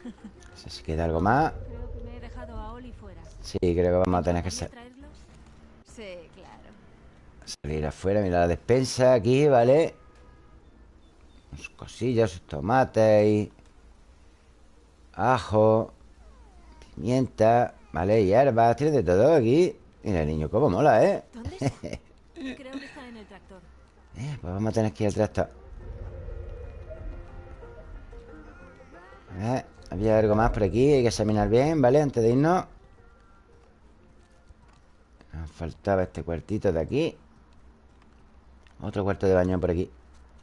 No sé si queda algo más. Creo que me he dejado a Oli fuera. Sí, creo que vamos a tener que sa- traerlos? Sí, claro. salir afuera. Mira la despensa aquí, ¿vale? Sus cosillas, sus tomates y... Ajo. Pimienta. Vale, hierbas. Tiene de todo aquí. Mira, el niño, cómo mola, ¿eh? ¿Dónde está? Creo que está en el tractor. Eh, Pues vamos a tener que ir al tractor. A ver, había algo más por aquí. Hay que examinar bien, ¿vale? Antes de irnos. Nos faltaba este cuartito de aquí. Otro cuarto de baño por aquí.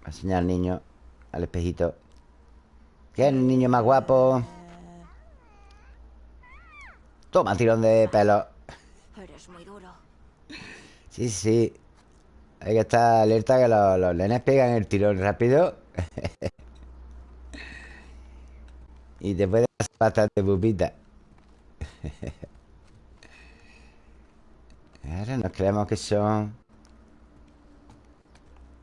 Va a enseñar al niño al espejito. ¿Qué es el niño más guapo? Toma, tirón de pelo. Eres muy duro. Sí, sí. Hay que estar alerta que los, los nenes pegan el tirón rápido. y te puede hacer bastante pupita. Ahora nos creemos que son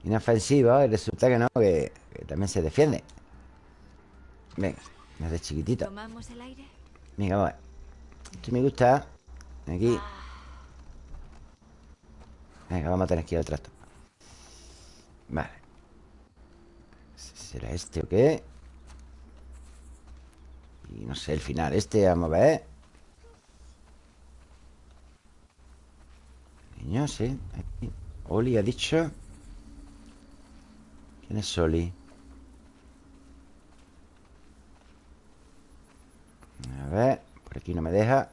inofensivos y resulta que no, que, que también se defiende. Venga, más de chiquitito. ¿Tomamos el aire? Venga, vamos a ver. Esto me gusta. Aquí. Venga, vamos a tener que ir al trato. Vale. ¿Será este o qué? Y no sé, el final este, vamos a ver. Niño, sí. Aquí. Oli ha dicho. ¿Quién es Oli? A ver, por aquí no me deja.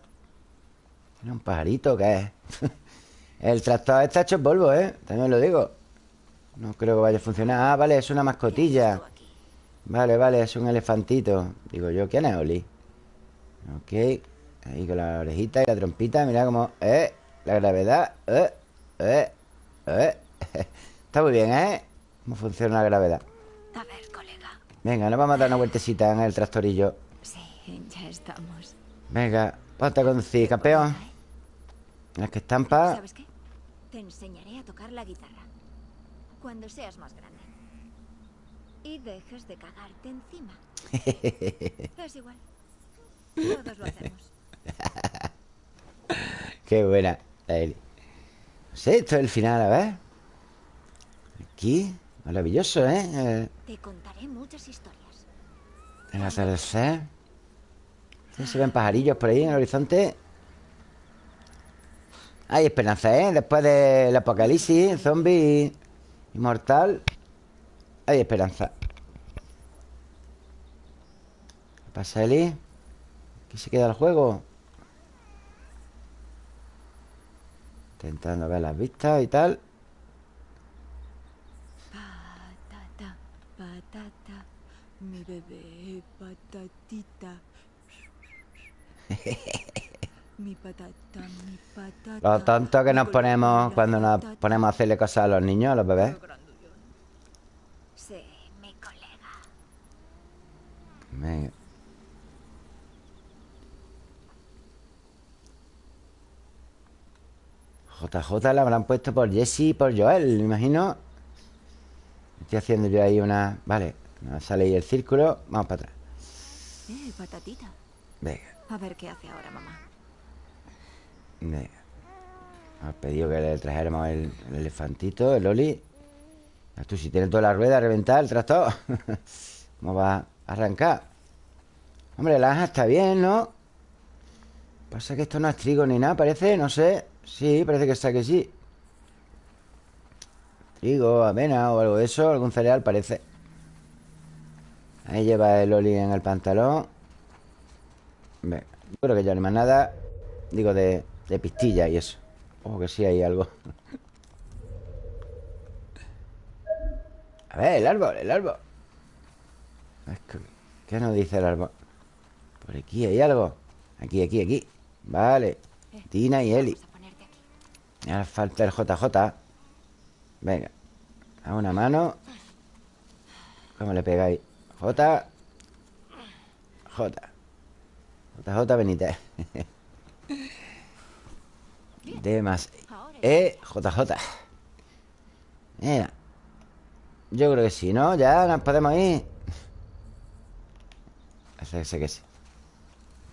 ¿Tiene un pajarito qué es? El tractor está hecho polvo, ¿eh? También lo digo. No creo que vaya a funcionar. Ah, vale, es una mascotilla. Vale, vale, es un elefantito Digo yo, ¿quién es Oli? Ok Ahí con la orejita y la trompita Mira cómo... ¡Eh! La gravedad ¡Eh! ¡Eh! ¡Eh! Está muy bien, ¿eh? Cómo funciona la gravedad A ver, colega. Venga, nos vamos a dar una vueltecita en el tractorillo Sí, ya estamos. Venga, ponte a conducir, campeón Es que estampa ¿Sabes qué? Te enseñaré a tocar la guitarra. Cuando seas más grande. Y dejes de cagarte encima. es igual. Todos lo hacemos. Qué buena Eli. No sé, esto es el final, a ver Aquí Maravilloso, ¿eh? El, Te contaré muchas historias. el atardecer Sí, Se ven pajarillos por ahí en el horizonte Hay esperanza, ¿eh? Después del apocalipsis Zombie Inmortal Hay esperanza ¿Qué pasa, Eli? Aquí se queda el juego Intentando ver las vistas y tal Patata, patata, mi bebé patatita. Mi patata, mi patata. Lo tonto que nos ponemos Cuando nos ponemos a hacerle cosas a los niños, a los bebés Sí, mi colega. Venga. JJ la habrán puesto por Jesse y por Joel, me imagino. Estoy haciendo yo ahí una... Vale, no sale ahí el círculo. Vamos para atrás. Eh, patatita. Venga, A ver qué hace ahora, mamá. venga. Hemos pedido que le trajéramos el, el elefantito, el Oli. Tú, si tienes toda la rueda reventada, el tractor. ¿Cómo va arrancar? Hombre, la aja está bien, ¿no? Pasa que esto no es trigo ni nada, parece, no sé. Sí, parece que está que sí. Trigo, avena o algo de eso, algún cereal parece. Ahí lleva el Oli en el pantalón. Venga, yo creo que ya no hay más nada. Digo, de, de pistilla y eso. Ojo que sí hay algo. A ver, el árbol, el árbol. ¿Qué nos dice el árbol? Por aquí hay algo. Aquí, aquí, aquí. Vale. Tina y Eli. Ahora falta el JJ. Venga. A una mano. ¿Cómo le pegáis? J. J. JJ Benítez. D más E. JJ. Mira. Yo creo que sí, ¿no? Ya nos podemos ir. Que sí.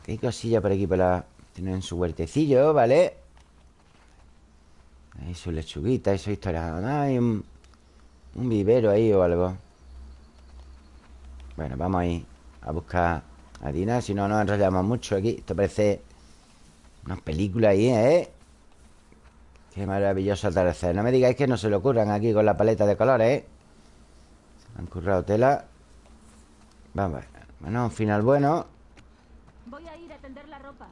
Que hay cosilla por aquí por la... Tienen su huertecillo, ¿vale? Hay su lechuguita su historia. Ah, Hay un, un vivero ahí o algo. Bueno, vamos a ir a buscar a Dina. Si no, nos enrollamos mucho aquí. Esto parece una película ahí, ¿eh? Qué maravilloso atardecer. No me digáis que no se le ocurran aquí con la paleta de colores, ¿eh? Han currado tela. Vamos. Bueno, un final bueno. Voy a ir a tender la ropa.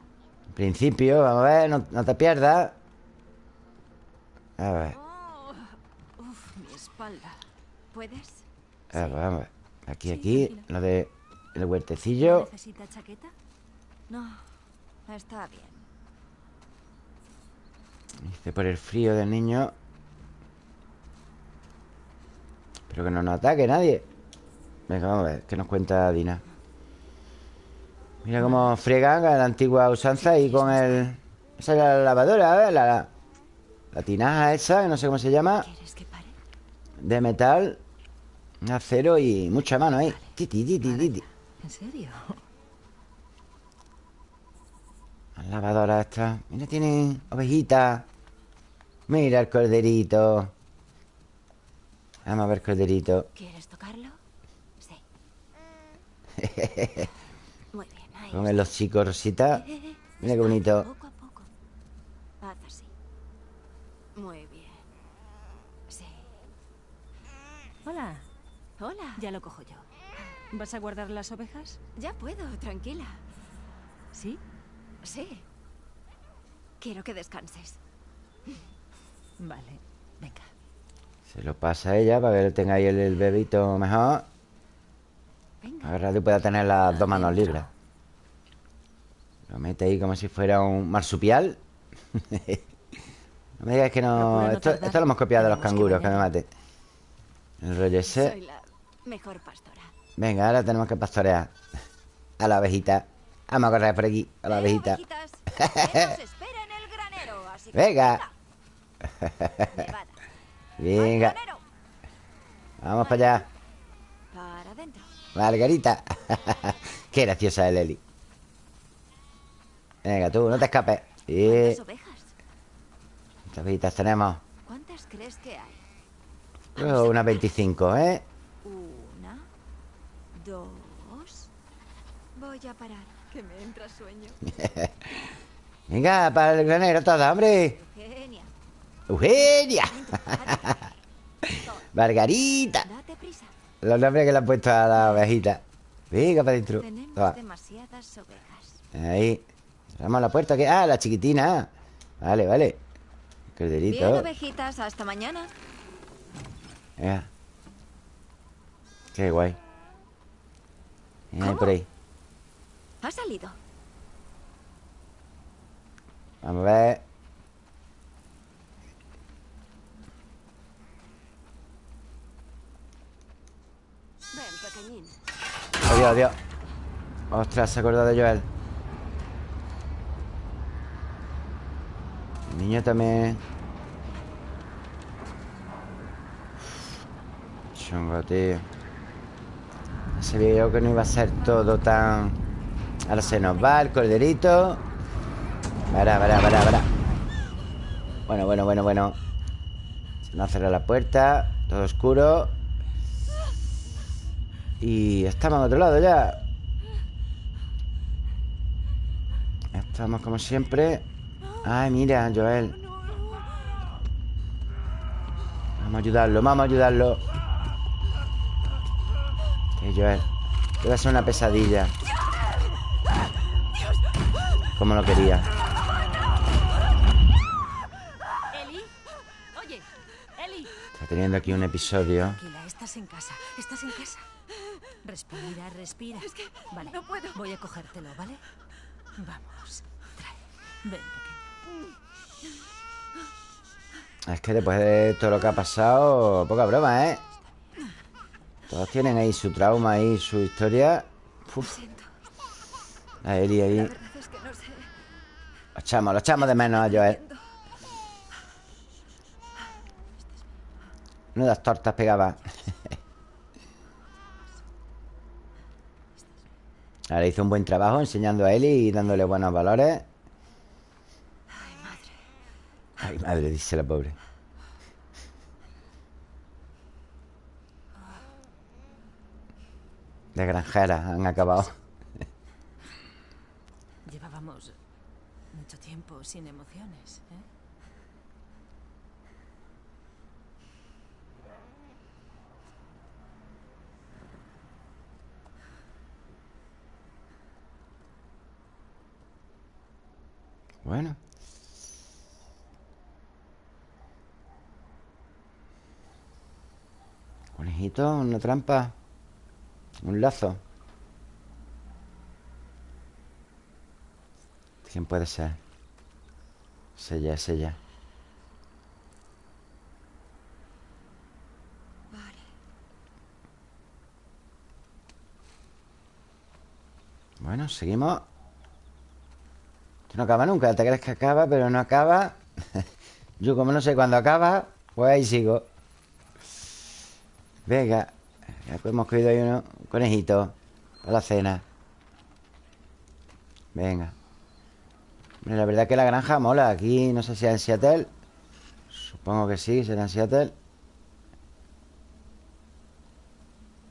En principio, vamos a ver, no, no te pierdas. A ver, Oh, uf, mi espalda. ¿Puedes? a ver, vamos a ver. Aquí, Sí, aquí, tranquila. lo de el huertecillo. ¿Necesita chaqueta? No, está bien. Dice por el frío del niño. Pero que no nos ataque nadie. Venga, vamos a ver, ¿qué nos cuenta Dina? Mira cómo friegan a la antigua usanza y con el. Esa es la lavadora, ¿eh? La, la, la tinaja esa, que no sé cómo se llama. De metal, acero y mucha mano ahí. Titi, titi, titi. ¿En serio? Las lavadoras estas. Mira, tienen ovejitas. Mira el corderito. Vamos a ver corderito. ¿Quieres tocarlo? Sí. Con el hocico rosita. Mira qué bonito. Poco a poco. Haz así. Muy bien. Sí. Hola, Hola. ya lo cojo yo. ¿Vas a guardar las ovejas? Ya puedo, tranquila. ¿Sí? Sí. Quiero que descanses. Vale, venga. Se lo pasa a ella para que tenga ahí el, el bebito mejor. Venga. Ahora tú puedas tener las dos manos libres. Lo mete ahí como si fuera un marsupial. no me digas que no. Esto, lo hemos copiado de los Tenemos que canguros, que me mate. El rollo ese. Soy la mejor pastora. Venga, ahora tenemos que pastorear a la abejita. Vamos a correr por aquí, a la abejita. Venga. Venga, vamos para allá. Margarita. Qué graciosa es Leli. Venga, tú, no te escapes. Y ¿Cuántas abejitas tenemos? ¿Cuántas crees que hay? Unas 25, ¿eh? Una, dos. Voy a parar. Que me entra sueño. Venga, para el granero toda, hombre. Genia. Eugenia. Margarita. Date prisa. Los nombres que le han puesto a la abejita. Venga, para adentro. Tenemos Toma. demasiadas ovejas. Ahí. Cerramos la puerta. que Ah, la chiquitina. Vale, vale. Bien, Corderito. ovejitas, hasta mañana. Qué guay. ¿Cómo? por ahí. Ha salido. Vamos a ver. Ven, pequeñín. Adiós, adiós. Ostras, se acordó de Joel. Niño también. Chungo, tío. Sabía yo que no iba a ser todo tan. Ahora se nos va el corderito. Para, para, para, para. Bueno, bueno, bueno, bueno. Se nos cerra la puerta. Todo oscuro. Y estamos en otro lado ya. Estamos como siempre. Ay, mira, Joel. Vamos a ayudarlo, vamos a ayudarlo. Que Joel. Debe ser una pesadilla. Como lo quería. Eli. Oye, Eli. Está teniendo aquí un episodio. Tranquila, estás en casa. Estás en casa. Respira, respira. Es que vale. no puedo. Voy a cogértelo, ¿vale? Vamos. Trae. Ven. Es que después de todo lo que ha pasado, poca broma, ¿eh? Todos tienen ahí su trauma y su historia. A Eli ahí. La verdad es que no sé. Lo echamos, lo echamos de menos a Joel. Nudas tortas pegaba. Ahora hizo un buen trabajo enseñando a Eli y dándole buenos valores. Ay, madre. Dice la pobre. De granjeras han acabado. Llevábamos mucho tiempo sin emociones, ¿eh? Bueno. Una trampa. Un lazo. ¿Quién puede ser? Es ella, es ella. Bueno, seguimos. Esto no acaba nunca. Te crees que acaba, pero no acaba. Yo como no sé cuándo acaba, pues ahí sigo. Venga. Ya hemos cogido ahí uno, un conejito para la cena. Venga. Hombre, La verdad que la granja mola. Aquí no sé si es en Seattle. Supongo que sí, será en Seattle.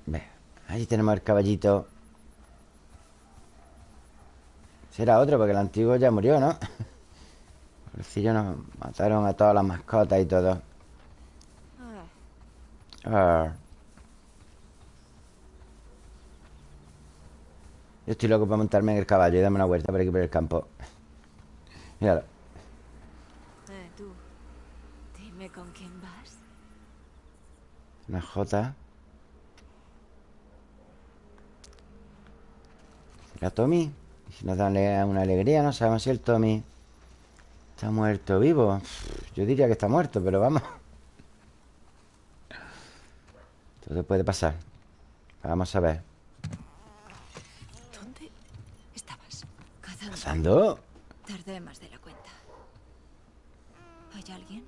Venga. Ahí tenemos el caballito. Será otro, porque el antiguo ya murió, ¿no? Pobrecillo nos mataron a todas las mascotas y todo. Ah, Yo estoy loco para montarme en el caballo y darme una vuelta por aquí por el campo. Míralo. Eh, tú. Dime con quién vas. Una jota. Mira, Tommy. Si nos da ale- una alegría, no sabemos si el Tommy está muerto o vivo. Yo diría que está muerto, pero vamos. Todo puede pasar. Vamos a ver. ¿Pasando? Tardé más de la cuenta. ¿Hay alguien?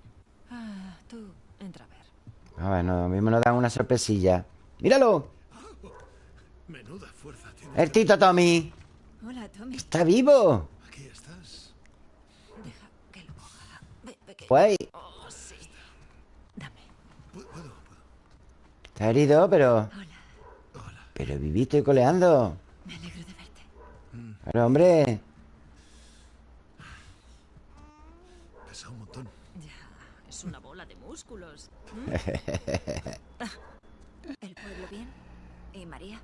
Ah, tú, entra a ver. A ver, no, mismo nos dan una sorpresilla. ¡Míralo! Menuda fuerza tiene. ¡El Tito Tommy! Hola, Tommy. ¡Está vivo! Aquí estás. Deja que lo coja. Ve, ve que... Pues Oh, sí. Dame. Pu- Puedo, puedo. está herido, pero... Hola. Hola. Pero vivito y coleando. Me alegro de verte. Pero, hombre... Pesa un montón. Ya, es una bola de músculos. ¿El pueblo bien? ¿Y María?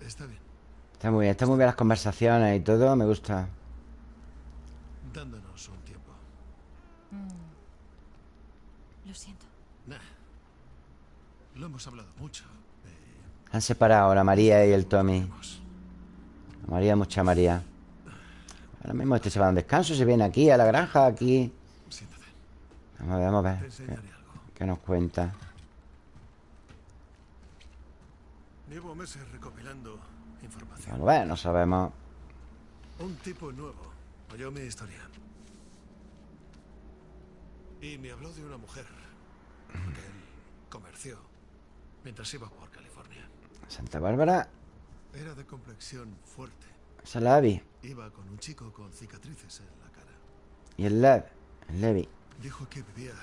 Está bien. Está muy bien, está muy bien las conversaciones y todo, me gusta. Dándonos un tiempo. Lo siento. Nah. Lo hemos hablado mucho. Eh, Han separado la María y el Tommy. La María, mucha María. Ahora mismo este se va a un descanso, se viene aquí a la granja, aquí. Siéntate. Vamos a ver, vamos a ver. ¿Qué nos cuenta? Llevo meses recopilando información. Vamos a ver, no sabemos. Un tipo nuevo oyó mi historia. Y me habló de una mujer que él comerció mientras iba por California. Santa Bárbara, Era de complexión fuerte. Abby. Iba con un chico con cicatrices en la cara. Y el Lev, el Levi. Dijo que vivía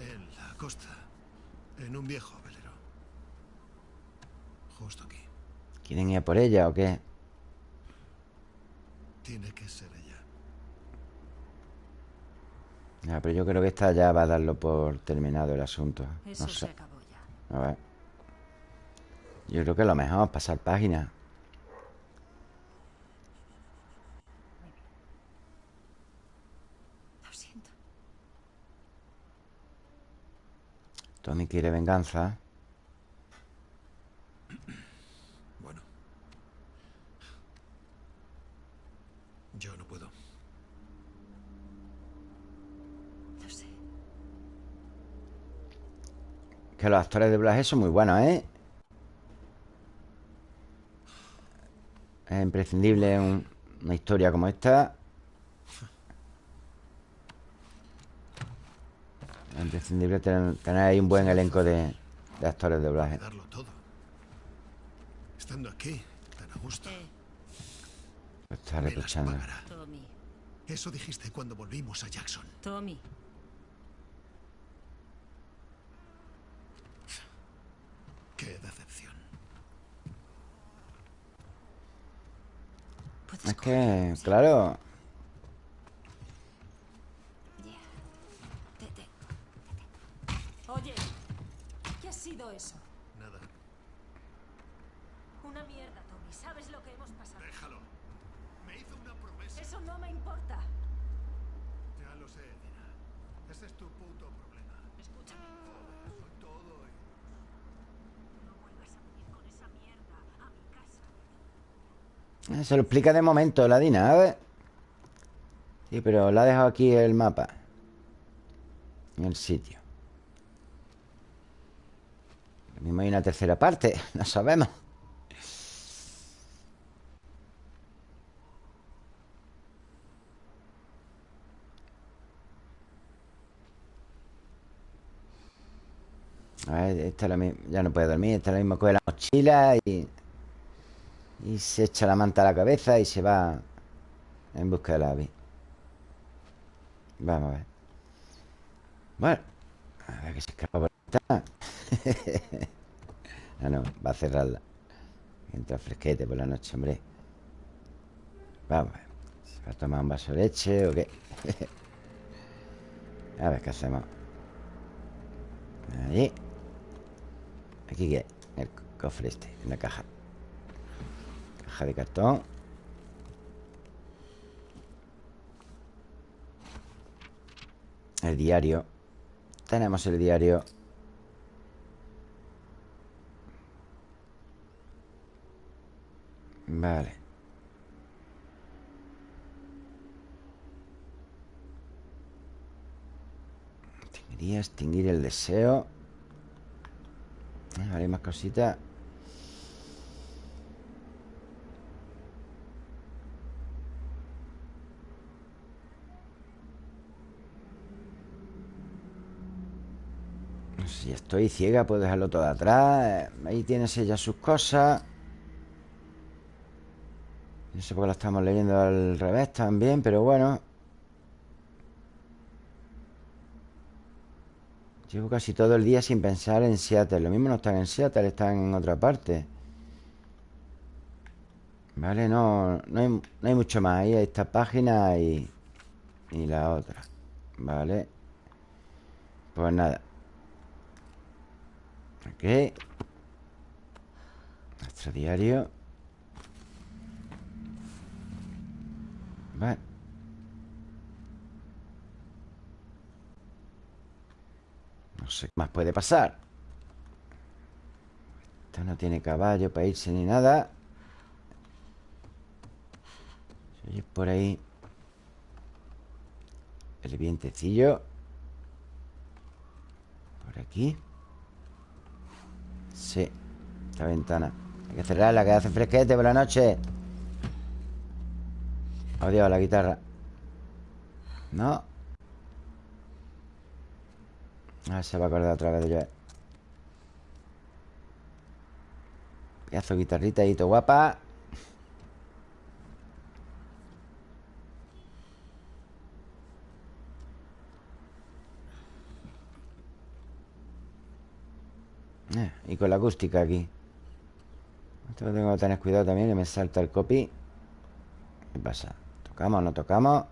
en la costa, en un viejo velero. Justo aquí. ¿Quieren ir a por ella o qué? Tiene que ser ella. Ya, pero yo creo que esta ya va a darlo por terminado el asunto. Eso No se sé. acabó ya. A ver. Yo creo que lo mejor, pasar página. Lo siento. Tommy quiere venganza. Bueno. Yo no puedo. Lo sé. Que los actores de doblaje son muy buenos, ¿eh? Es imprescindible un- una historia como esta. Es imprescindible tener, tener ahí un buen elenco de, de actores de doblaje. Darlo todo. Estando aquí, tan a gusto. Eh, Lo está reprochando. Tommy. Eso dijiste cuando volvimos a Jackson. Tommy. Qué decepción. Es que, claro, Ya. Te, te. Oye, ¿qué ha sido eso? Nada. Una mierda, Tommy. ¿Sabes lo que hemos pasado? Déjalo. Me hizo una promesa. Eso no me importa. Ya lo sé, Dina. Ese es tu puto problema. Escúchame. Soy todo y... No vuelvas a venir con esa mierda a mi casa. se lo explica de momento la Dina, a ver. Sí, pero la ha dejado aquí el mapa. En el sitio. Lo mismo hay una tercera parte, no sabemos. A ver, esta es la mi- ya no puede dormir, esta es la misma coge la mochila y, y se echa la manta a la cabeza y se va en busca de la ave. Vamos a ver. Bueno, a ver que se escapa por esta. ah, no, va a cerrarla. Entra fresquete por la noche, hombre. Vamos. ¿Se va a tomar un vaso de leche o qué? a ver qué hacemos. Ahí. Aquí qué. El cofre este, en la caja. Caja de cartón. El diario. Tenemos el diario. Vale. Quería extinguir el deseo. Ah, vale, más cositas. Si estoy ciega, puedo dejarlo todo atrás. Ahí tienes ella sus cosas. No sé por qué la estamos leyendo al revés también Pero bueno. Llevo casi todo el día sin pensar en Seattle. Lo mismo no están en Seattle, están en otra parte. Vale, no, no, hay, no hay mucho más. Ahí esta página y, y la otra. Vale. Pues nada. Ok. Nuestro diario Vale. No sé qué más puede pasar. Esta no tiene caballo para irse ni nada. Se oye por ahí El vientecillo. Por aquí. Sí Esta ventana. Hay que cerrarla, que hace fresquete por la noche Adiós, la guitarra. No. Ah, se va a acordar otra vez de yo Pedazo de guitarrita ahí, todo guapa. Eh, Y con la acústica aquí. Esto tengo que tener cuidado también Que me salta el copy. ¿Qué pasa? ¿Tocamos no tocamos?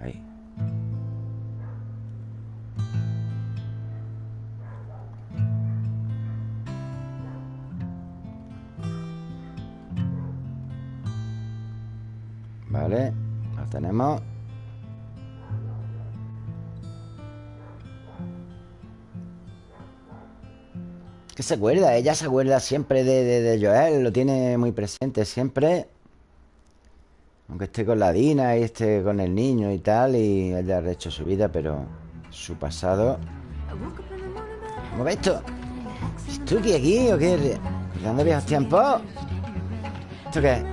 Ahí Vale, lo tenemos ¿Qué se acuerda? Ella se acuerda siempre de, de Joel Lo tiene muy presente siempre Aunque esté con la Dina Y esté con el niño y tal Y haya hecho su vida Pero su pasado ¿Cómo ves esto? ¿Es Tuki aquí o qué? ¿Dónde viejos tiempos? ¿Esto qué es?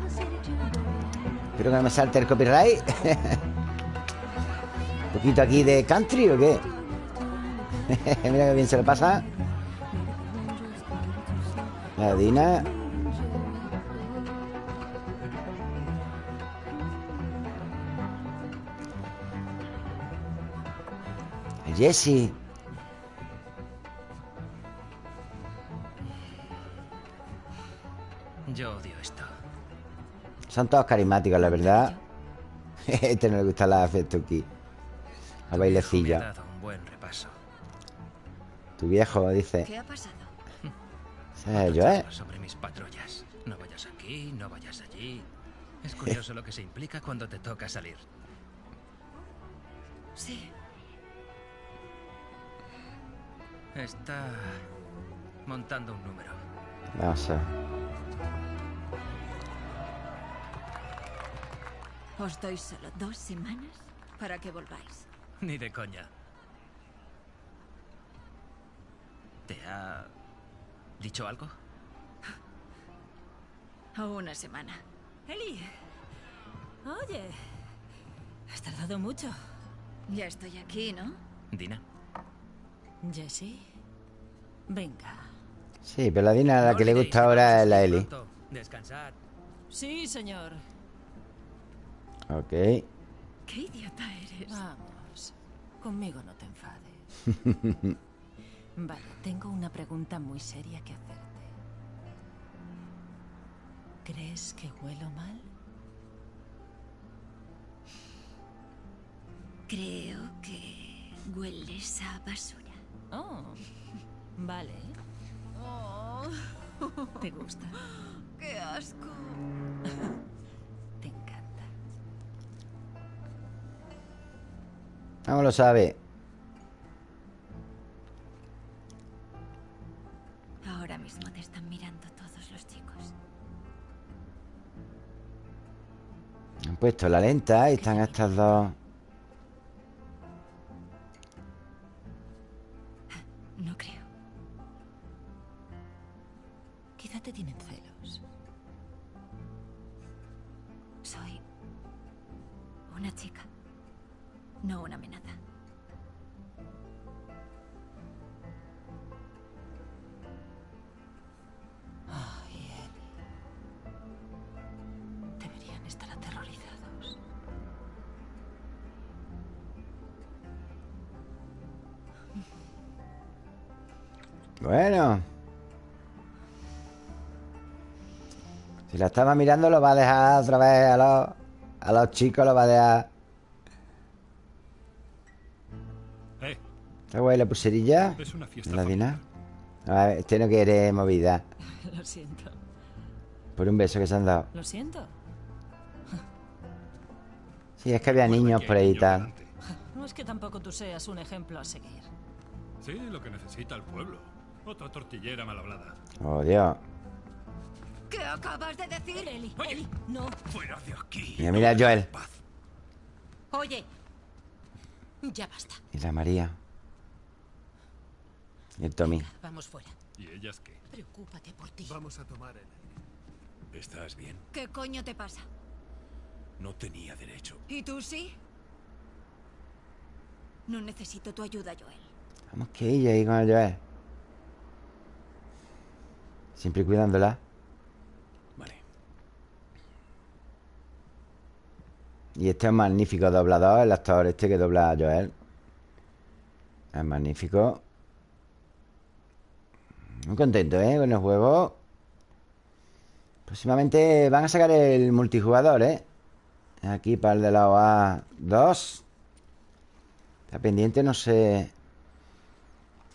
Espero que no me salte el copyright ¿Un poquito aquí de country o qué? Mira que bien se lo pasa La Dina Jesse Yo odio esto. Son todos carismáticos, la verdad Este no le gusta la Festuki La Me ha bailecilla dado un buen repaso. Tu viejo dice ¿Qué ha pasado? Es Joel Sobre mis patrullas. No vayas aquí, no vayas allí. Es curioso lo que se implica cuando te toca salir. Sí. Está montando un número. A ver Os doy solo dos semanas para que volváis. Ni de coña. ¿Te ha dicho algo? O una semana. Eli. Oye. Has tardado mucho. Ya estoy aquí, ¿no? Dina. Jesse. Venga. Sí, pero la Dina la que le gusta ahora es la Eli. Descansad. Sí, señor. Ok ¿Qué idiota eres? Vamos. Conmigo no te enfades. Vale, tengo una pregunta muy seria que hacerte. ¿Crees que huelo mal? Creo que hueles a basura. Oh, vale. ¿Te gusta? ¡Qué asco! Te encanta. ¿Cómo lo sabe? Ahora mismo te están mirando todos los chicos. Han puesto la lenta y están estas dos No creo. Quizá te tienen celos. Soy una chica, no una menor. Bueno. Si la estaba mirando, lo va a dejar otra vez a los, a los chicos, lo va a dejar. Eh, ¿Está guay la pulserilla? es una fiesta ¿En la. Dina? A ver, este no quiere movida. Lo siento. Por un beso que se han dado. Lo siento. Sí, es que había niños por ahí y tal. No es que tampoco tú seas un ejemplo a seguir. Sí, lo que necesita el pueblo. Otra tortillera mal hablada. Oh, Dios. ¿Qué acabas de decir? Eli, Oye. Eli, no. Fuera de aquí. Mira, mira, Joel. Oye. Ya basta. Y la María. Y el Tommy. Vamos fuera. ¿Y ellas qué? Preocúpate por ti. Vamos a tomar el... ¿Estás bien? ¿Qué coño te pasa? No tenía derecho. ¿Y tú sí? No necesito tu ayuda, Joel. Vamos que ella ahí con el Joel. Siempre cuidándola. Vale. Y este es un magnífico doblador, el actor este que dobla a Joel. Es magnífico. Muy contento, ¿eh? Con el juego. Próximamente van a sacar el multijugador, ¿eh? Aquí para el de la OA 2. Está pendiente, no sé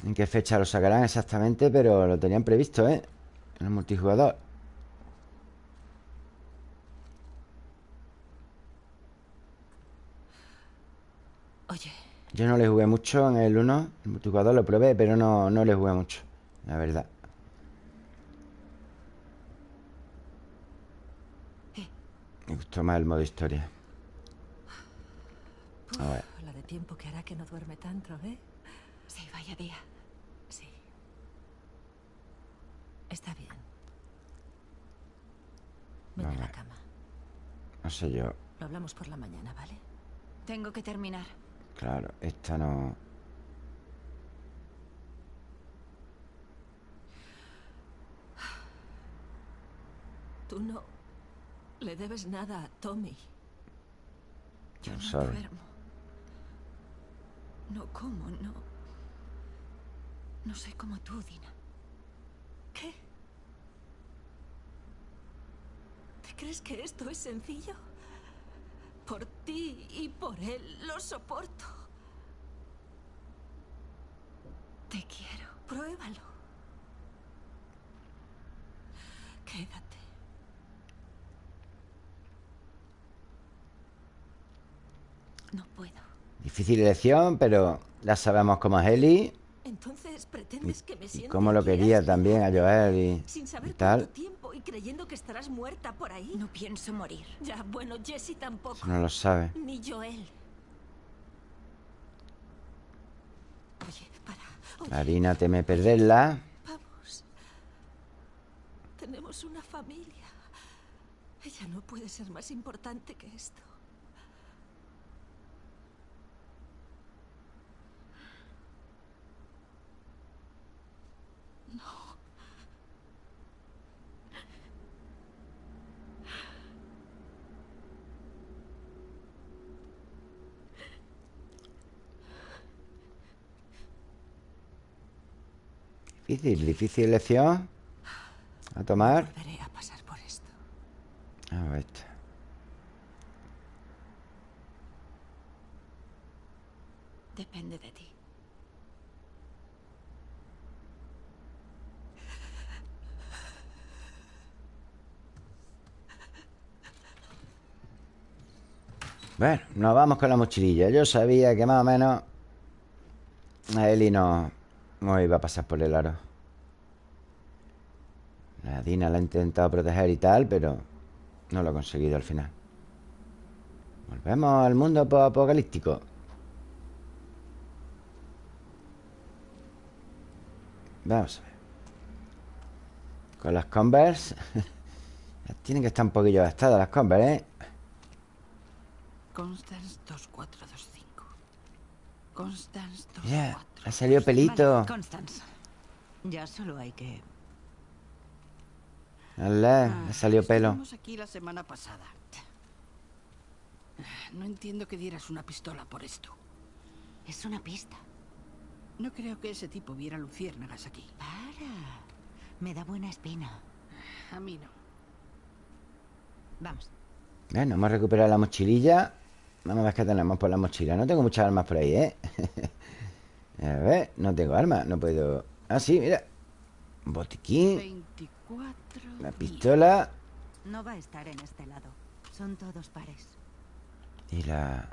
en qué fecha lo sacarán exactamente, pero lo tenían previsto, ¿eh? El multijugador. Oye, Yo no le jugué mucho en el 1. El multijugador lo probé, pero no, no le jugué mucho. La verdad. Me gustó más el modo historia. A ver. la de tiempo que hará que no duerme tanto, ¿eh? Sí, vaya día. Sí. Está bien. Ven a la cama. No sé yo. Lo hablamos por la mañana, ¿vale? Tengo que terminar. Claro, esta no. Tú no le debes nada a Tommy. Yo I'm no sorry. duermo. No como, no. No soy como tú, Dina. ¿Qué? ¿Te crees que esto es sencillo? Por ti y por él lo soporto. Te quiero. Pruébalo. Quédate. No puedo. Difícil elección, pero ya sabemos cómo es Eli. Entonces pretendes que me Y siente cómo lo quería también a Joel y, Sin y saber tal. cuánto tiempo y creyendo que estarás muerta por ahí. No pienso morir. Ya, bueno, Jessie tampoco. No lo sabe. Ni Joel. Oye, para. Oye, Marina teme perderla. vamos. Tenemos una familia. Ella no puede ser más importante que esto. Difícil, difícil elección. A tomar. A pasar por esto. A ver. Depende de ti. Bueno, nos vamos con la mochililla. Yo sabía que más o menos a Eli no, no iba a pasar por el aro. La Dina la ha intentado proteger y tal, pero no lo ha conseguido al final. Volvemos al mundo apocalíptico. Vamos a ver. Con las Converse. Tienen que estar un poquillo gastadas las Converse, ¿eh? Constance 2425. Constance 24. Mira, ha salido pelito. Vale, Constance. Ya solo hay que... Alá, ha salido pelo. Estuvimos aquí la semana pasada. No entiendo que dieras una pistola por esto. Es una pista. No creo que ese tipo viera luciérnagas aquí. Para. Me da buena espina. A mí no. Vamos. Bueno, hemos recuperado la mochililla. Vamos a ver qué tenemos por la mochila. No tengo muchas armas por ahí, ¿eh? a ver, no tengo armas. No puedo... Ah, sí, mira. Un botiquín. 24. Una días. pistola. No va a estar en este lado. Son todos pares. Y la...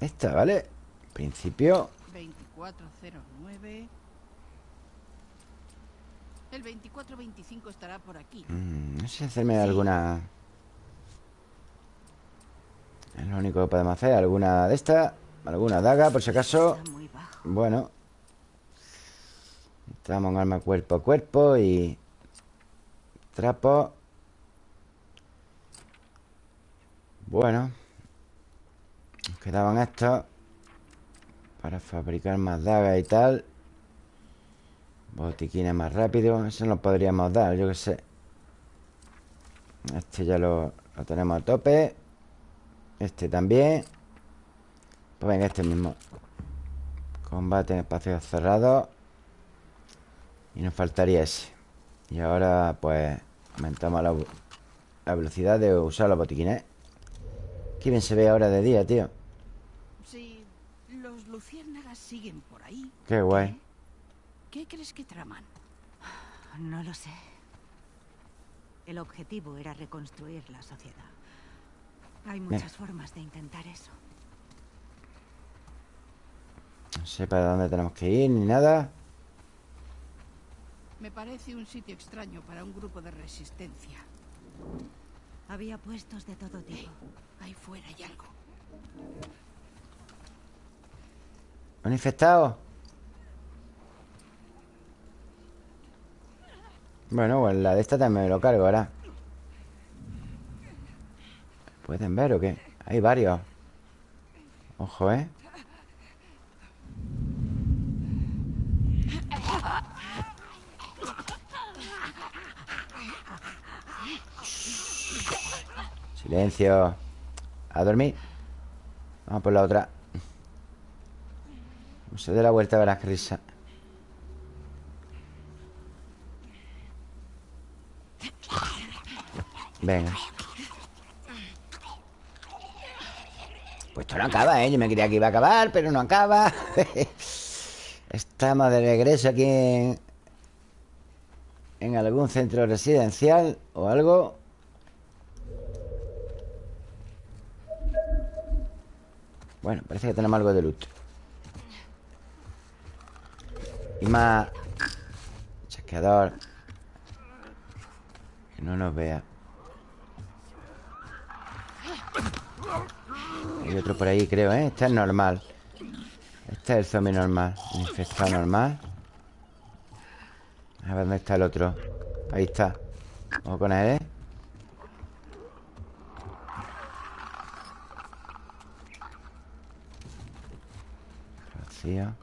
Esta, ¿vale? En principio... 2409. El 2425 estará por aquí. mm, no sé hacerme alguna... Es lo único que podemos hacer. Alguna de estas. Alguna daga, por si acaso. Bueno. Estamos en arma cuerpo a cuerpo y... Trapo. Bueno. Nos quedaban estos. Para fabricar más dagas y tal. Botiquines más rápido. Eso nos podríamos dar, yo que sé. Este ya lo, lo tenemos a tope. Este también. Pues venga, este mismo. Combate en espacios cerrados. Y nos faltaría ese. Y ahora, pues, aumentamos la, la velocidad de usar los botiquines. Qué bien se ve ahora de día, tío. Si los luciérnagas siguen por ahí, Qué guay. ¿qué crees que traman? No lo sé. El objetivo era reconstruir la sociedad. Hay muchas formas de intentar eso. No sé para dónde tenemos que ir ni nada. Me parece un sitio extraño para un grupo de resistencia. Había puestos de todo tipo. Ahí fuera hay algo. ¿Un infectado? Bueno, pues la de esta también me lo cargo ahora. ¿Pueden ver o qué? Hay varios. Ojo, ¿eh? Silencio. A dormir. Vamos por la otra. No se dé la vuelta, verás que risa. Venga. Esto no acaba, ¿eh? Yo me creía que iba a acabar, pero no acaba. Estamos de regreso aquí en, en algún centro residencial o algo. Bueno, parece que tenemos algo de loot. Y más chasqueador. Que no nos vea. Hay otro por ahí, creo, ¿eh? Este es normal. Este es el zombie normal. El infectado normal. A ver dónde está el otro. Ahí está. Vamos con él, ¿eh? Vacío.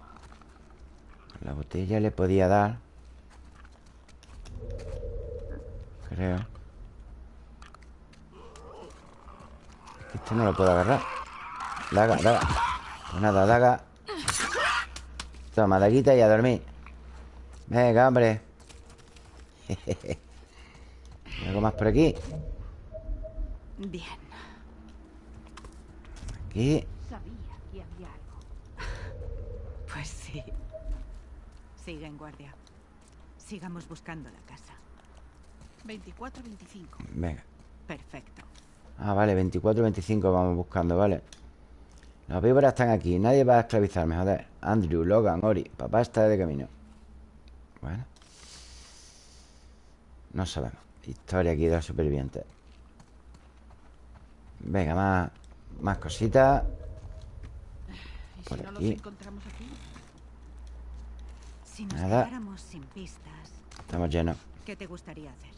La botella le podía dar. Creo. Este no lo puedo agarrar. Daga, daga. Pues nada, daga. Toma, daguita y a dormir. Venga, hombre. ¿Hay ¿Algo más por aquí? Bien. Aquí. Sabía que había algo. Pues sí. Sigue en guardia. Sigamos buscando la casa. 2425. Venga. Perfecto. Ah, vale, 24, 25 vamos buscando, vale. Los víboras están aquí. Nadie va a esclavizarme, joder. Andrew, Logan, Ori. Papá está de camino. Bueno. No sabemos. Historia aquí de los supervivientes. Venga, más, más cositas. ¿Y Por si no los aquí. encontramos aquí? Si nos Nada. quedáramos sin pistas, Estamos llenos. ¿qué te gustaría hacer?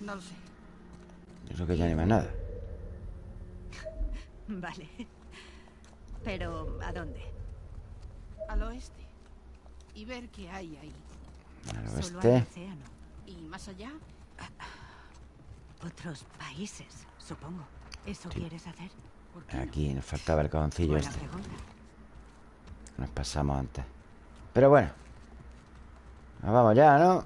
No lo sé. Yo creo que ya ni más nada. Vale. Pero, ¿a dónde? Al oeste. Y ver qué hay ahí. Al Solo al oeste. océano. Y más allá, Otros países, supongo. ¿Eso quieres hacer? Aquí nos faltaba el cajoncillo Buena este. pregunta. Nos pasamos antes. Pero bueno. Nos vamos ya, ¿no?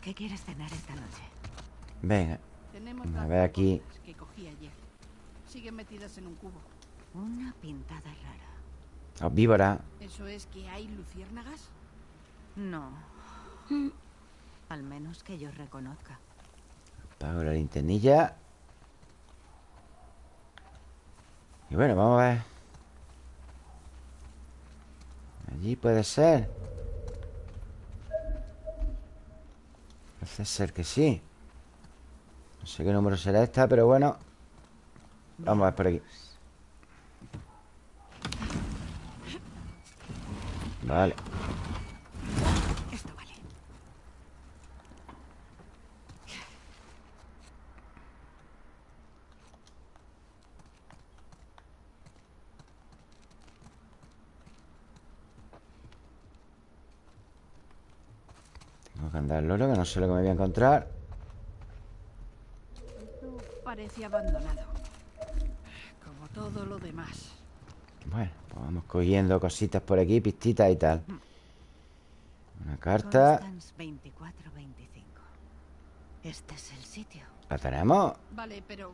¿Qué quieres cenar esta noche? Venga. Tenemos A ver aquí. que cogí ayer. Siguen metidas en un cubo. Una pintada rara. Os víbora. ¿Eso es que hay luciérnagas? No. Al menos que yo reconozca. Apago la linternilla. Y bueno, vamos a ver. Allí puede ser. Parece ser que sí. No sé qué número será esta, pero bueno. Vamos a ver por aquí. Vale. Tengo que andar loro, que no sé lo que me voy a encontrar. Parece abandonado. Como todo lo demás. Bueno, pues vamos cogiendo cositas por aquí, pistitas y tal. Una carta. Constance 2425. Este es el sitio. ¿La tenemos? Vale, pero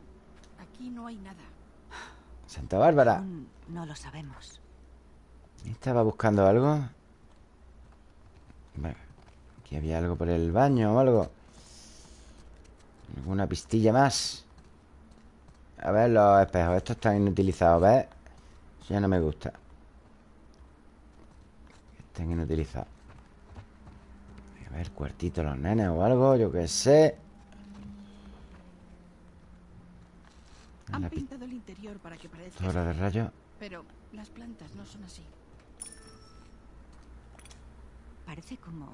aquí no hay nada. Santa Bárbara. No lo sabemos. ¿Estaba buscando algo? Bueno, aquí había algo por el baño o algo. ¿Alguna pistilla más? A ver los espejos. Estos están inutilizados, ¿ves? Ya no me gusta. Que Estén inutilizados. A ver, cuartito los nenes o algo, yo qué sé. Han pintado el interior para que parezca... pistola de rayo. Pero las plantas no son así. Parece como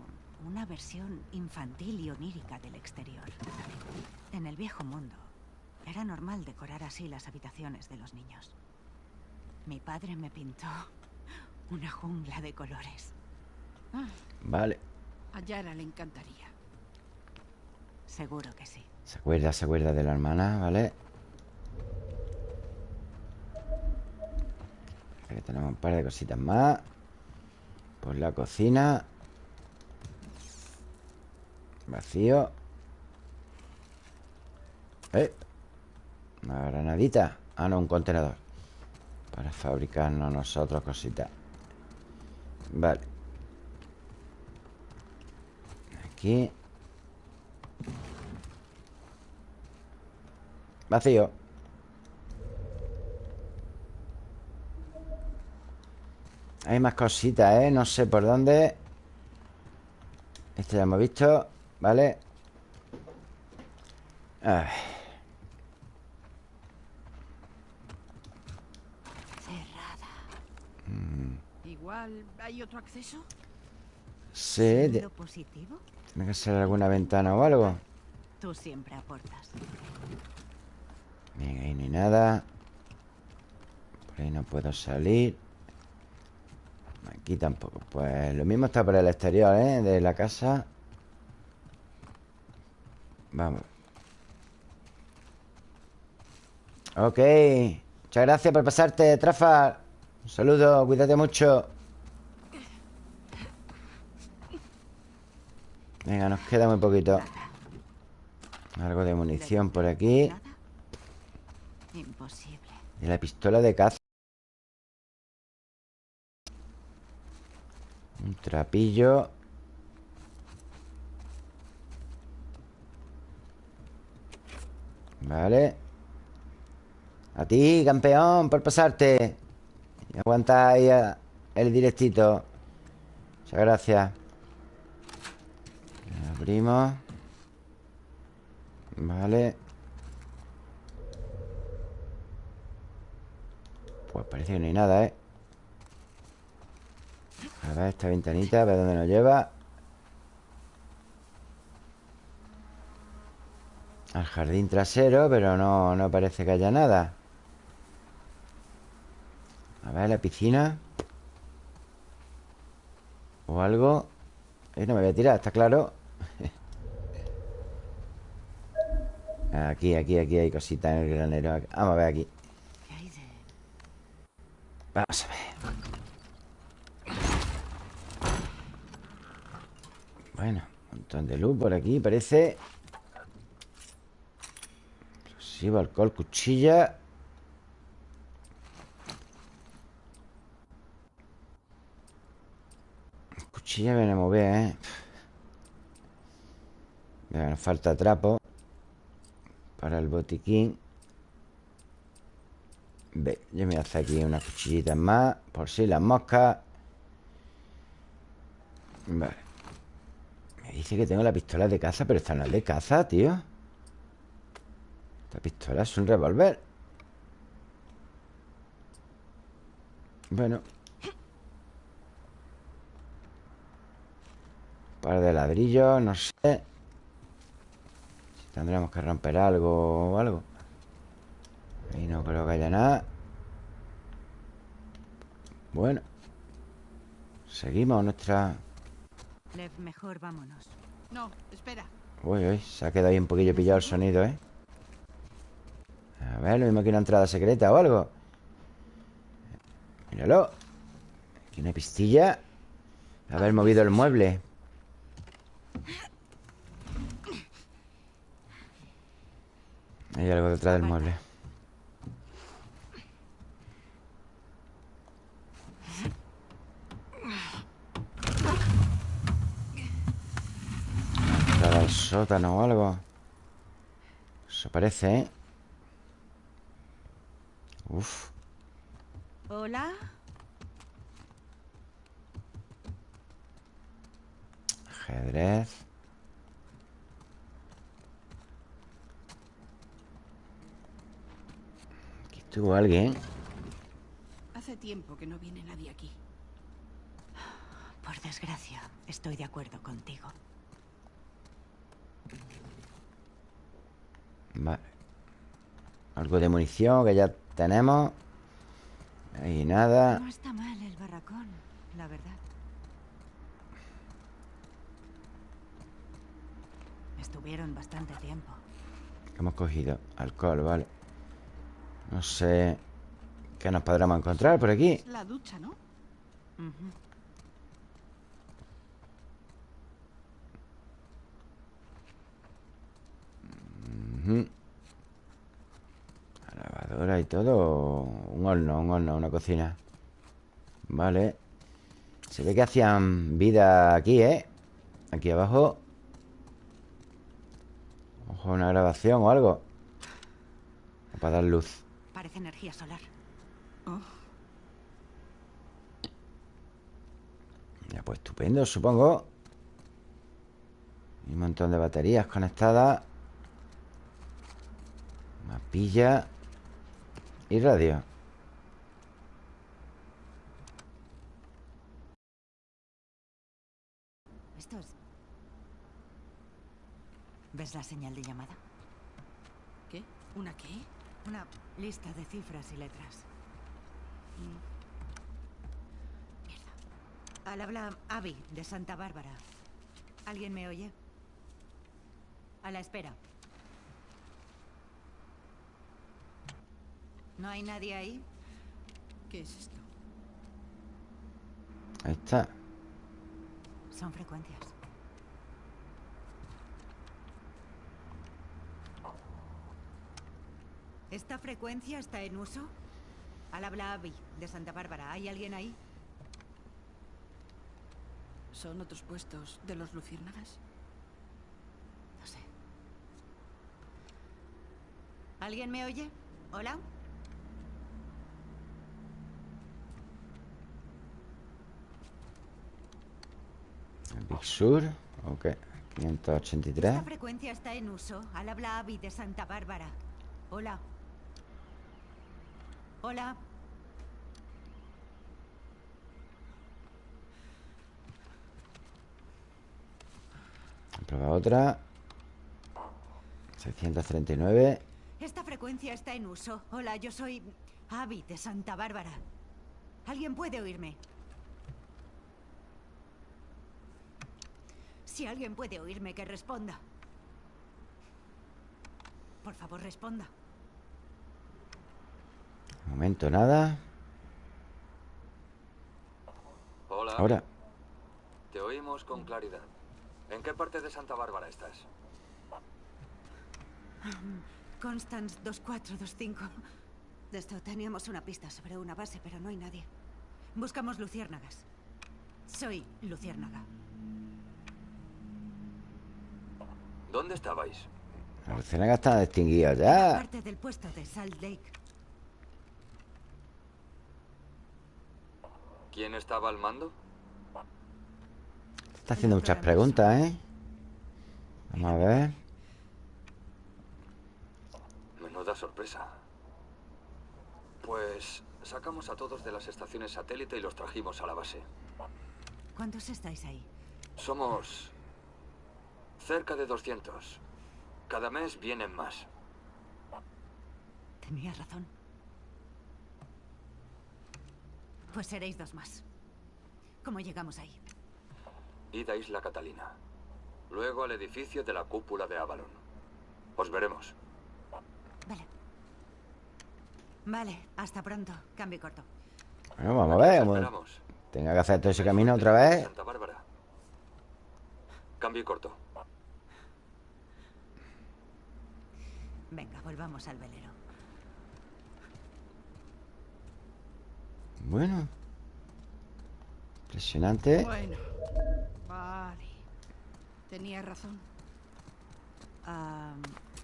una versión infantil y onírica del exterior. En el viejo mundo, era normal decorar así las habitaciones de los niños. Mi padre me pintó una jungla de colores. Ah, Vale. a Yara le encantaría. Seguro que sí. Se acuerda, se acuerda de la hermana, ¿vale? Que tenemos un par de cositas más. Por la cocina. Vacío. ¿Eh? Una granadita. Ah, no, un contenedor. Para fabricarnos nosotros cositas. Vale. Aquí. Vacío. Hay más cositas, ¿eh? No sé por dónde. Este ya hemos visto. ¿Vale? Ay, Cerrada. Igual hay otro acceso. sí, de- tiene que ser alguna ventana o algo. Tú siempre aportas. Bien, ahí no hay nada. Por ahí no puedo salir. Aquí tampoco. Pues lo mismo está por el exterior, ¿eh? De la casa. Vamos. Ok. Muchas gracias por pasarte, Trafa. Un saludo, cuídate mucho. Venga, nos queda muy poquito. Algo de munición por aquí. Imposible. De la pistola de caza. Un trapillo. Vale. A ti, campeón, por pasarte. Y aguanta ahí a- el directito. Muchas gracias. Abrimos. Vale. Pues parece que no hay nada, ¿eh? A ver esta ventanita, a ver dónde nos lleva Al jardín trasero, pero no, no parece que haya nada. A ver, la piscina. O algo. Eh, no me voy a tirar, está claro. aquí, aquí, aquí hay cositas en el granero. Vamos a ver aquí. Vamos a ver. Bueno, un montón de luz por aquí, parece. Explosivo, alcohol, cuchilla. Cuchilla viene a mover, ¿eh? Venga, nos falta trapo Para el botiquín. Ve, yo me voy a hacer aquí unas cuchillitas más Por si las moscas. Vale. Me dice que tengo la pistola de caza Pero esta no es de caza, tío. Esta pistola es un revólver. Bueno. Par de ladrillos, no sé tendremos que romper algo o algo. Ahí no creo que haya nada. Bueno. Seguimos nuestra... Lev, mejor vámonos. No, espera. Uy, uy, se ha quedado ahí un poquillo pillado el sonido, ¿eh? A ver, lo mismo que una entrada secreta o algo. Míralo. Aquí una pistilla. Haber movido el mueble Hay algo detrás del mueble Entrada al sótano o algo Eso parece, ¿eh? Uf ¿Hola? Ajedrez estuvo alguien Hace tiempo que no viene nadie aquí. Por desgracia, estoy de acuerdo contigo. Vale Algo de munición que ya tenemos Ahí nada No está mal el barracón, la verdad. Estuvieron bastante tiempo. ¿Qué hemos cogido? Alcohol, vale No sé ¿Qué nos podremos encontrar por aquí? La ducha, ¿no? Ujú. La lavadora y todo Un horno, un horno, una cocina Vale Se ve que hacían vida aquí, ¿eh? Aquí abajo Ojo, una grabación o algo para dar luz Parece energía solar. Oh, Ya, pues estupendo, supongo Y un montón de baterías conectadas Mapilla Y radio Esto es... ¿Ves la señal de llamada? ¿Qué? ¿Una qué? Una lista de cifras y letras. Mierda. Al habla Abby, de Santa Bárbara. ¿Alguien me oye? A la espera. ¿No hay nadie ahí? ¿Qué es esto? Ahí está Son frecuencias. ¿Esta frecuencia está en uso? Al habla Abby, de Santa Bárbara. ¿Hay alguien ahí? ¿Son otros puestos de los luciérnagas? No sé. ¿Alguien me oye? ¿Hola? El Big Sur Ok ¿Esta 583 frecuencia está en uso? Al habla Abby, de Santa Bárbara. Hola. Hola. Prueba otra 639 Esta frecuencia está en uso. Hola, yo soy Abby de Santa Bárbara. ¿Alguien puede oírme? Si alguien puede oírme, que responda. Por favor, responda. Momento nada Hola. Ahora Te oímos con claridad. ¿En qué parte de Santa Bárbara estás? Constance 2425. De esto teníamos una pista sobre una base, pero no hay nadie. Buscamos luciérnagas. Soy luciérnaga. ¿Dónde estabais? Los Ciénagas están extinguidos La ya parte del puesto de Salt Lake. ¿Quién estaba al mando? Está haciendo muchas preguntas, ¿eh? Vamos a ver Menuda sorpresa. Pues sacamos a todos de las estaciones satélite y los trajimos a la base. ¿Cuántos estáis ahí? Somos cerca de 200. Cada mes vienen más. Tenías razón. Pues seréis dos más. ¿Cómo llegamos ahí? Id a Isla Catalina. Luego al edificio de la cúpula de Avalon. Os veremos. Vale. Vale, hasta pronto. Cambio corto. Bueno, vamos a ver esperamos. Tenga que hacer todo ese camino otra vez Santa Bárbara. Cambio corto. Venga, volvamos al velero. Bueno Impresionante Bueno, vale. Tenía razón.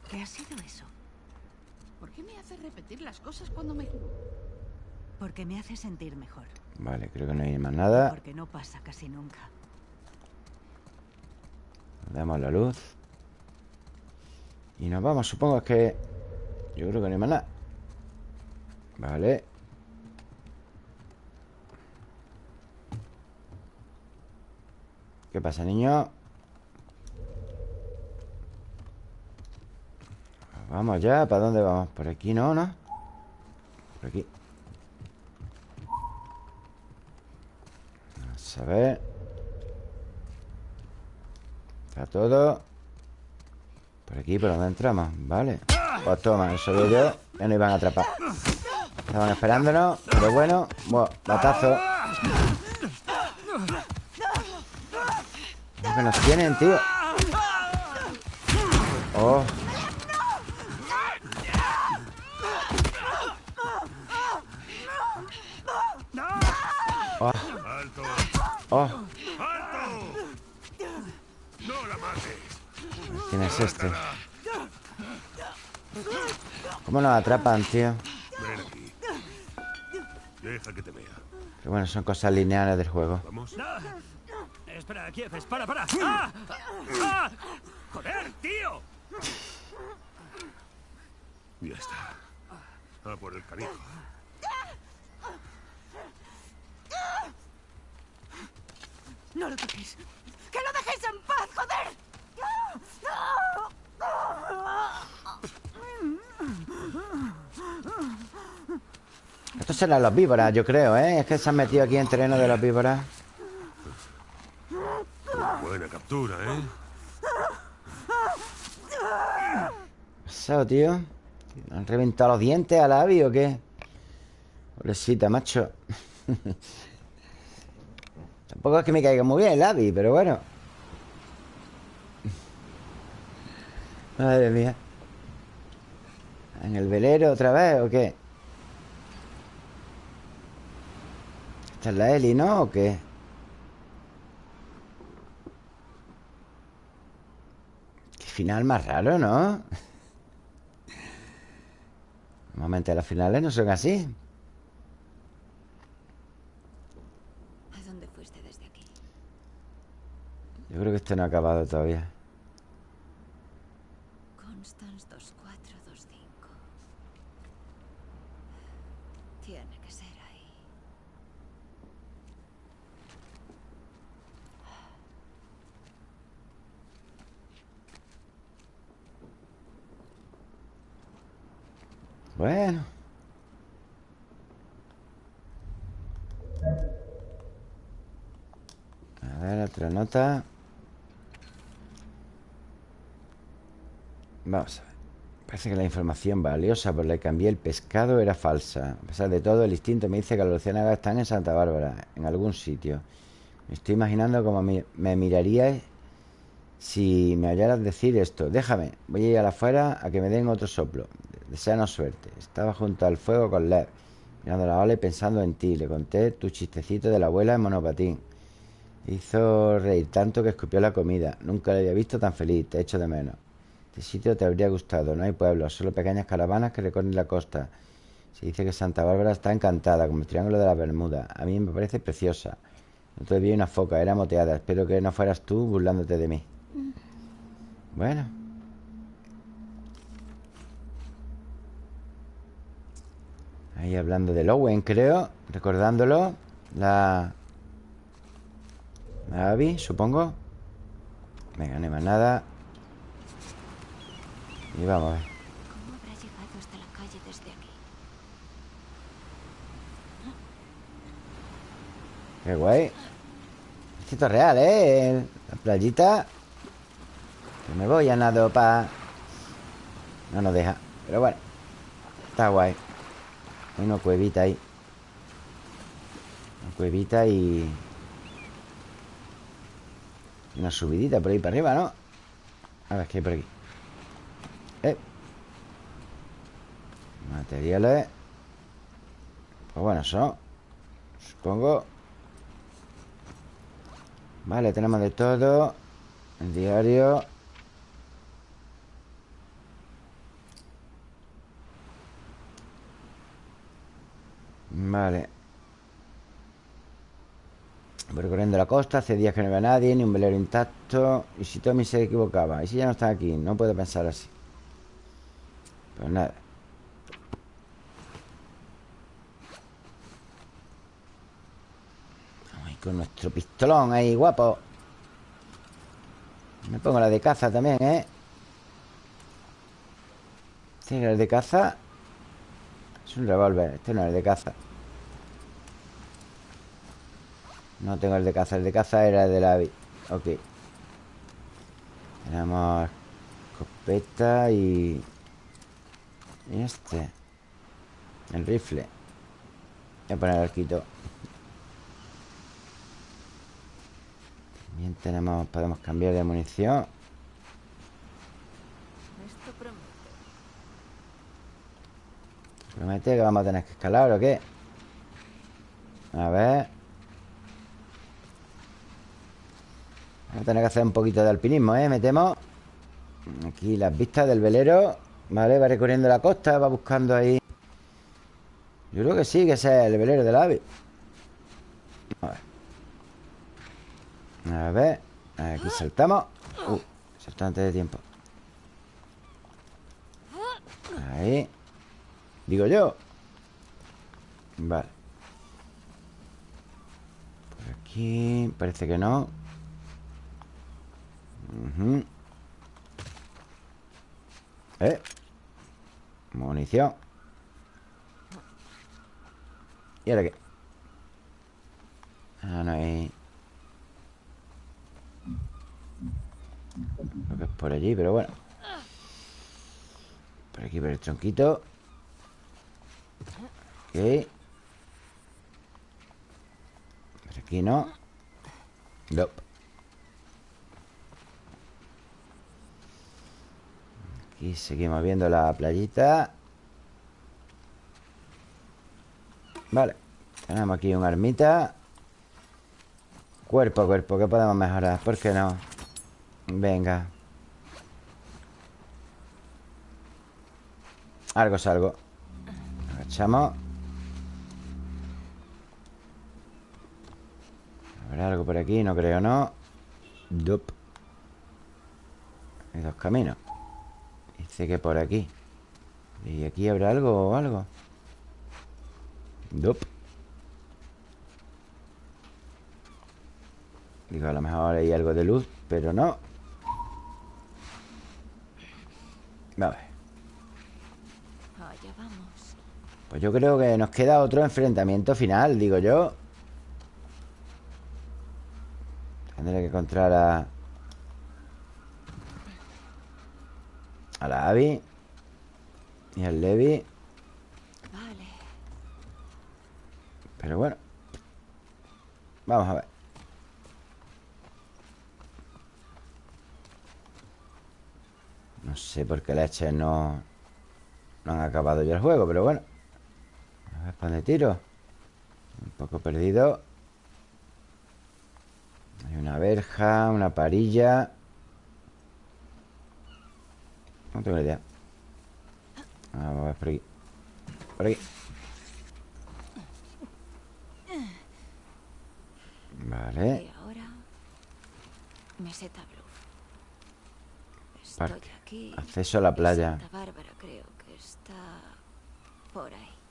¿Qué ha sido eso? ¿Por qué me hace repetir las cosas cuando me? Porque me hace sentir mejor. Vale, creo que no hay más nada Porque no pasa casi nunca. Damos la luz Y nos vamos, supongo que Yo creo que no hay más nada Vale ¿Qué pasa, niño? Vamos ya, ¿para dónde vamos? Por aquí no, ¿no? Por aquí. Vamos a ver. Está todo. Por aquí, por donde entramos Vale. Pues toma, eso digo yo. Ya nos iban a atrapar. Estaban esperándonos Pero bueno Buah, batazo que nos tienen, tío Oh Oh, oh ¡Alto! ¡No la mates! ¿Quién es este? ¿Cómo nos atrapan, tío? Ven aquí. Deja que te vea. Pero bueno, son cosas lineales del juego ¿Vamos? Espera, Kiev, para, para. ¡Ah! ¡Ah! ¡Joder, tío! Ya está. A por el canijo. ¡No lo toquéis! ¡Que lo dejéis en paz, joder! Estos serán los víboras, yo creo, ¿eh? Es que se han metido aquí en terreno de los víboras Buena captura, ¿eh? ¿Qué ha pasado, tío? ¿Han reventado los dientes a la Abby o qué? Pobrecita, macho Tampoco es que me caiga muy bien el Abby, pero bueno Madre mía ¿En el velero otra vez o qué? Esta es la Eli, ¿no? ¿O qué? Final más raro, ¿no? Normalmente los finales no son así ¿A dónde fuiste desde aquí? Yo creo que esto no ha acabado todavía Constance 2425. Tiene que ser ahí. Bueno. A ver, otra nota. Vamos a ver. Parece que la información valiosa por la que cambié el pescado era falsa. A pesar de todo, el instinto me dice que los luciérnagas están en Santa Bárbara, en algún sitio. Me estoy imaginando cómo me, me mirarías si me hallaras decir esto. Déjame, voy a ir a afuera a que me den otro soplo. Deseanos suerte. Estaba junto al fuego con Lev, mirando la ola y pensando en ti. Le conté tu chistecito de la abuela en monopatín. Hizo reír tanto que escupió la comida. Nunca le había visto tan feliz. Te echo de menos. Este sitio te habría gustado. No hay pueblos, solo pequeñas caravanas que recorren la costa. Se dice que Santa Bárbara está encantada, como el Triángulo de la Bermuda. A mí me parece preciosa. No te vi una foca, era moteada. Espero que no fueras tú burlándote de mí. Bueno. Ahí hablando de Lowen, creo. Recordándolo. La... La Abby, supongo. Venga, no hay más nada. Y vamos a ver. ¿Cómo habrá llegado hasta la calle desde aquí? Qué guay. Es real, ¿eh? La playita. Que me voy a nado pa... No nos deja. Pero bueno. Está guay. Hay una cuevita ahí. Una cuevita y... Una subidita por ahí para arriba, ¿no? A ver, ¿qué hay por aquí? Eh. Materiales. Pues bueno, son. Supongo. Vale, tenemos de todo. El diario. Vale. Recorriendo la costa, hace días que no veo a nadie, ni un velero intacto. Y si Tommy se equivocaba, y si ya no está aquí, no puedo pensar así. Pues nada. Ay, con nuestro pistolón ahí, guapo. Me pongo la de caza también, ¿eh? Este era el de caza. Es un revólver. Este no es el de caza. No tengo el de caza. El de caza era el de la... Ok. Tenemos escopeta y... Y este. El rifle. Voy a poner el arquito. También tenemos... Podemos cambiar de munición. Esto promete. ¿Promete que vamos a tener que escalar o qué? A ver. Vamos a tener que hacer un poquito de alpinismo, ¿eh? Metemos aquí las vistas del velero. Vale, va recorriendo la costa, va buscando ahí. Yo creo que sí, que ese es el velero del ave. A ver. A ver. Aquí saltamos. Uh, saltó de tiempo. Ahí. Digo yo. Vale. Por aquí parece que no. Ujú. Eh. Munición. ¿Y ahora qué? Ah, no hay... Creo que es por allí, pero bueno. Por aquí, por el tronquito. Ok. Por aquí no. Nope. Aquí seguimos viendo la playita. Vale. Tenemos aquí un armita. Cuerpo a cuerpo, que podemos mejorar? ¿Por qué no? Venga. Algo es algo. Agachamos. ¿Habrá algo por aquí? No creo, ¿no? Dup. Hay dos caminos. Dice que por aquí. ¿Y aquí habrá algo o algo? Dup. Digo, a lo mejor hay algo de luz, pero no. A ver. Allá vamos. Pues yo creo que nos queda otro enfrentamiento final, digo yo. Tendré que encontrar a... A la Abby. Y al Levi. Vale. Pero bueno. Vamos a ver. No sé por qué leches no... No han acabado ya el juego, pero bueno. A ver, ¿para dónde tiro? Un poco perdido. Hay una verja, una parilla. No tengo idea. Vamos a ver por aquí. Por aquí. Vale. Y ahora. Meseta Parque. aquí. Acceso a la playa. Santa Bárbara creo que está por ahí.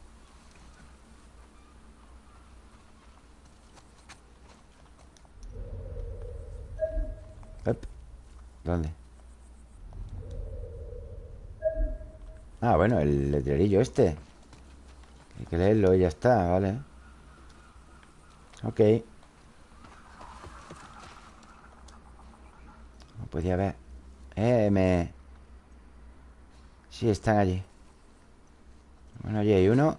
¿Dónde? Ah, bueno, el letrerillo este. Hay que leerlo y ya está, vale. Ok. No podía ver. Eh, me... Sí, están allí. Bueno, allí hay uno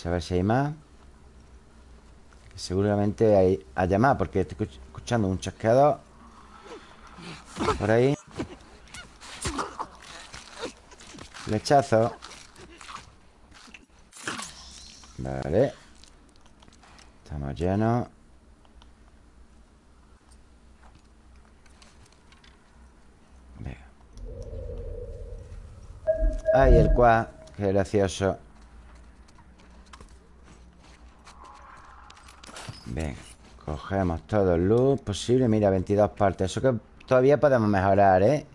Vamos a ver si hay más Seguramente hay, haya más Porque estoy escuch- escuchando un chasqueador Por ahí. Flechazo. Vale. Estamos llenos. Venga. Ay, el cuá Qué gracioso Venga, cogemos todo el luz posible Mira, 22 partes. Eso que todavía podemos mejorar, ¿eh?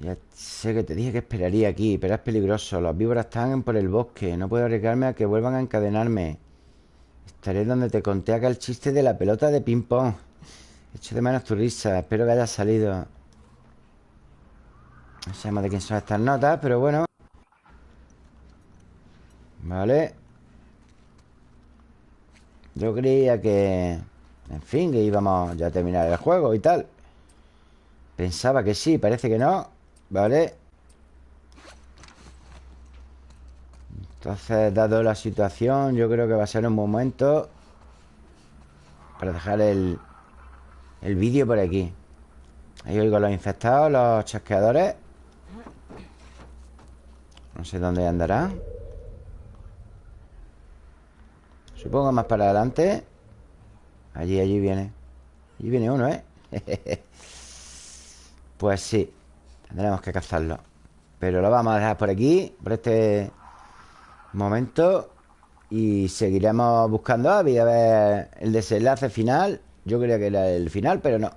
Ya sé que te dije que esperaría aquí Pero es peligroso. Los víboras están por el bosque. No puedo arriesgarme a que vuelvan a encadenarme. Estaré donde te conté aquel chiste de la pelota de ping-pong. Echo de menos tu risa. Espero que hayas salido. No sabemos de quién son estas notas Pero bueno. Vale yo creía que... En fin, que íbamos ya a terminar el juego y tal. Pensaba que sí, parece que no Vale Entonces, dado la situación Yo creo que va a ser un momento Para dejar el El vídeo por aquí. Ahí oigo los infectados Los chasqueadores. No sé dónde andarán Supongo más para adelante Allí, allí viene. Allí viene uno, ¿eh? pues sí Tendremos que cazarlo. Pero lo vamos a dejar por aquí Por este momento Y seguiremos buscando a ver el desenlace final. Yo creía que era el final, pero no.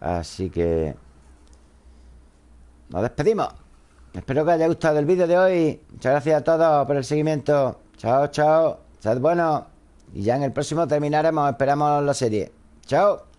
Así que Nos despedimos. Espero que haya gustado el vídeo de hoy. Muchas gracias a todos por el seguimiento. Chao, chao Sed bueno Y ya en el próximo terminaremos Esperamos la serie. Chao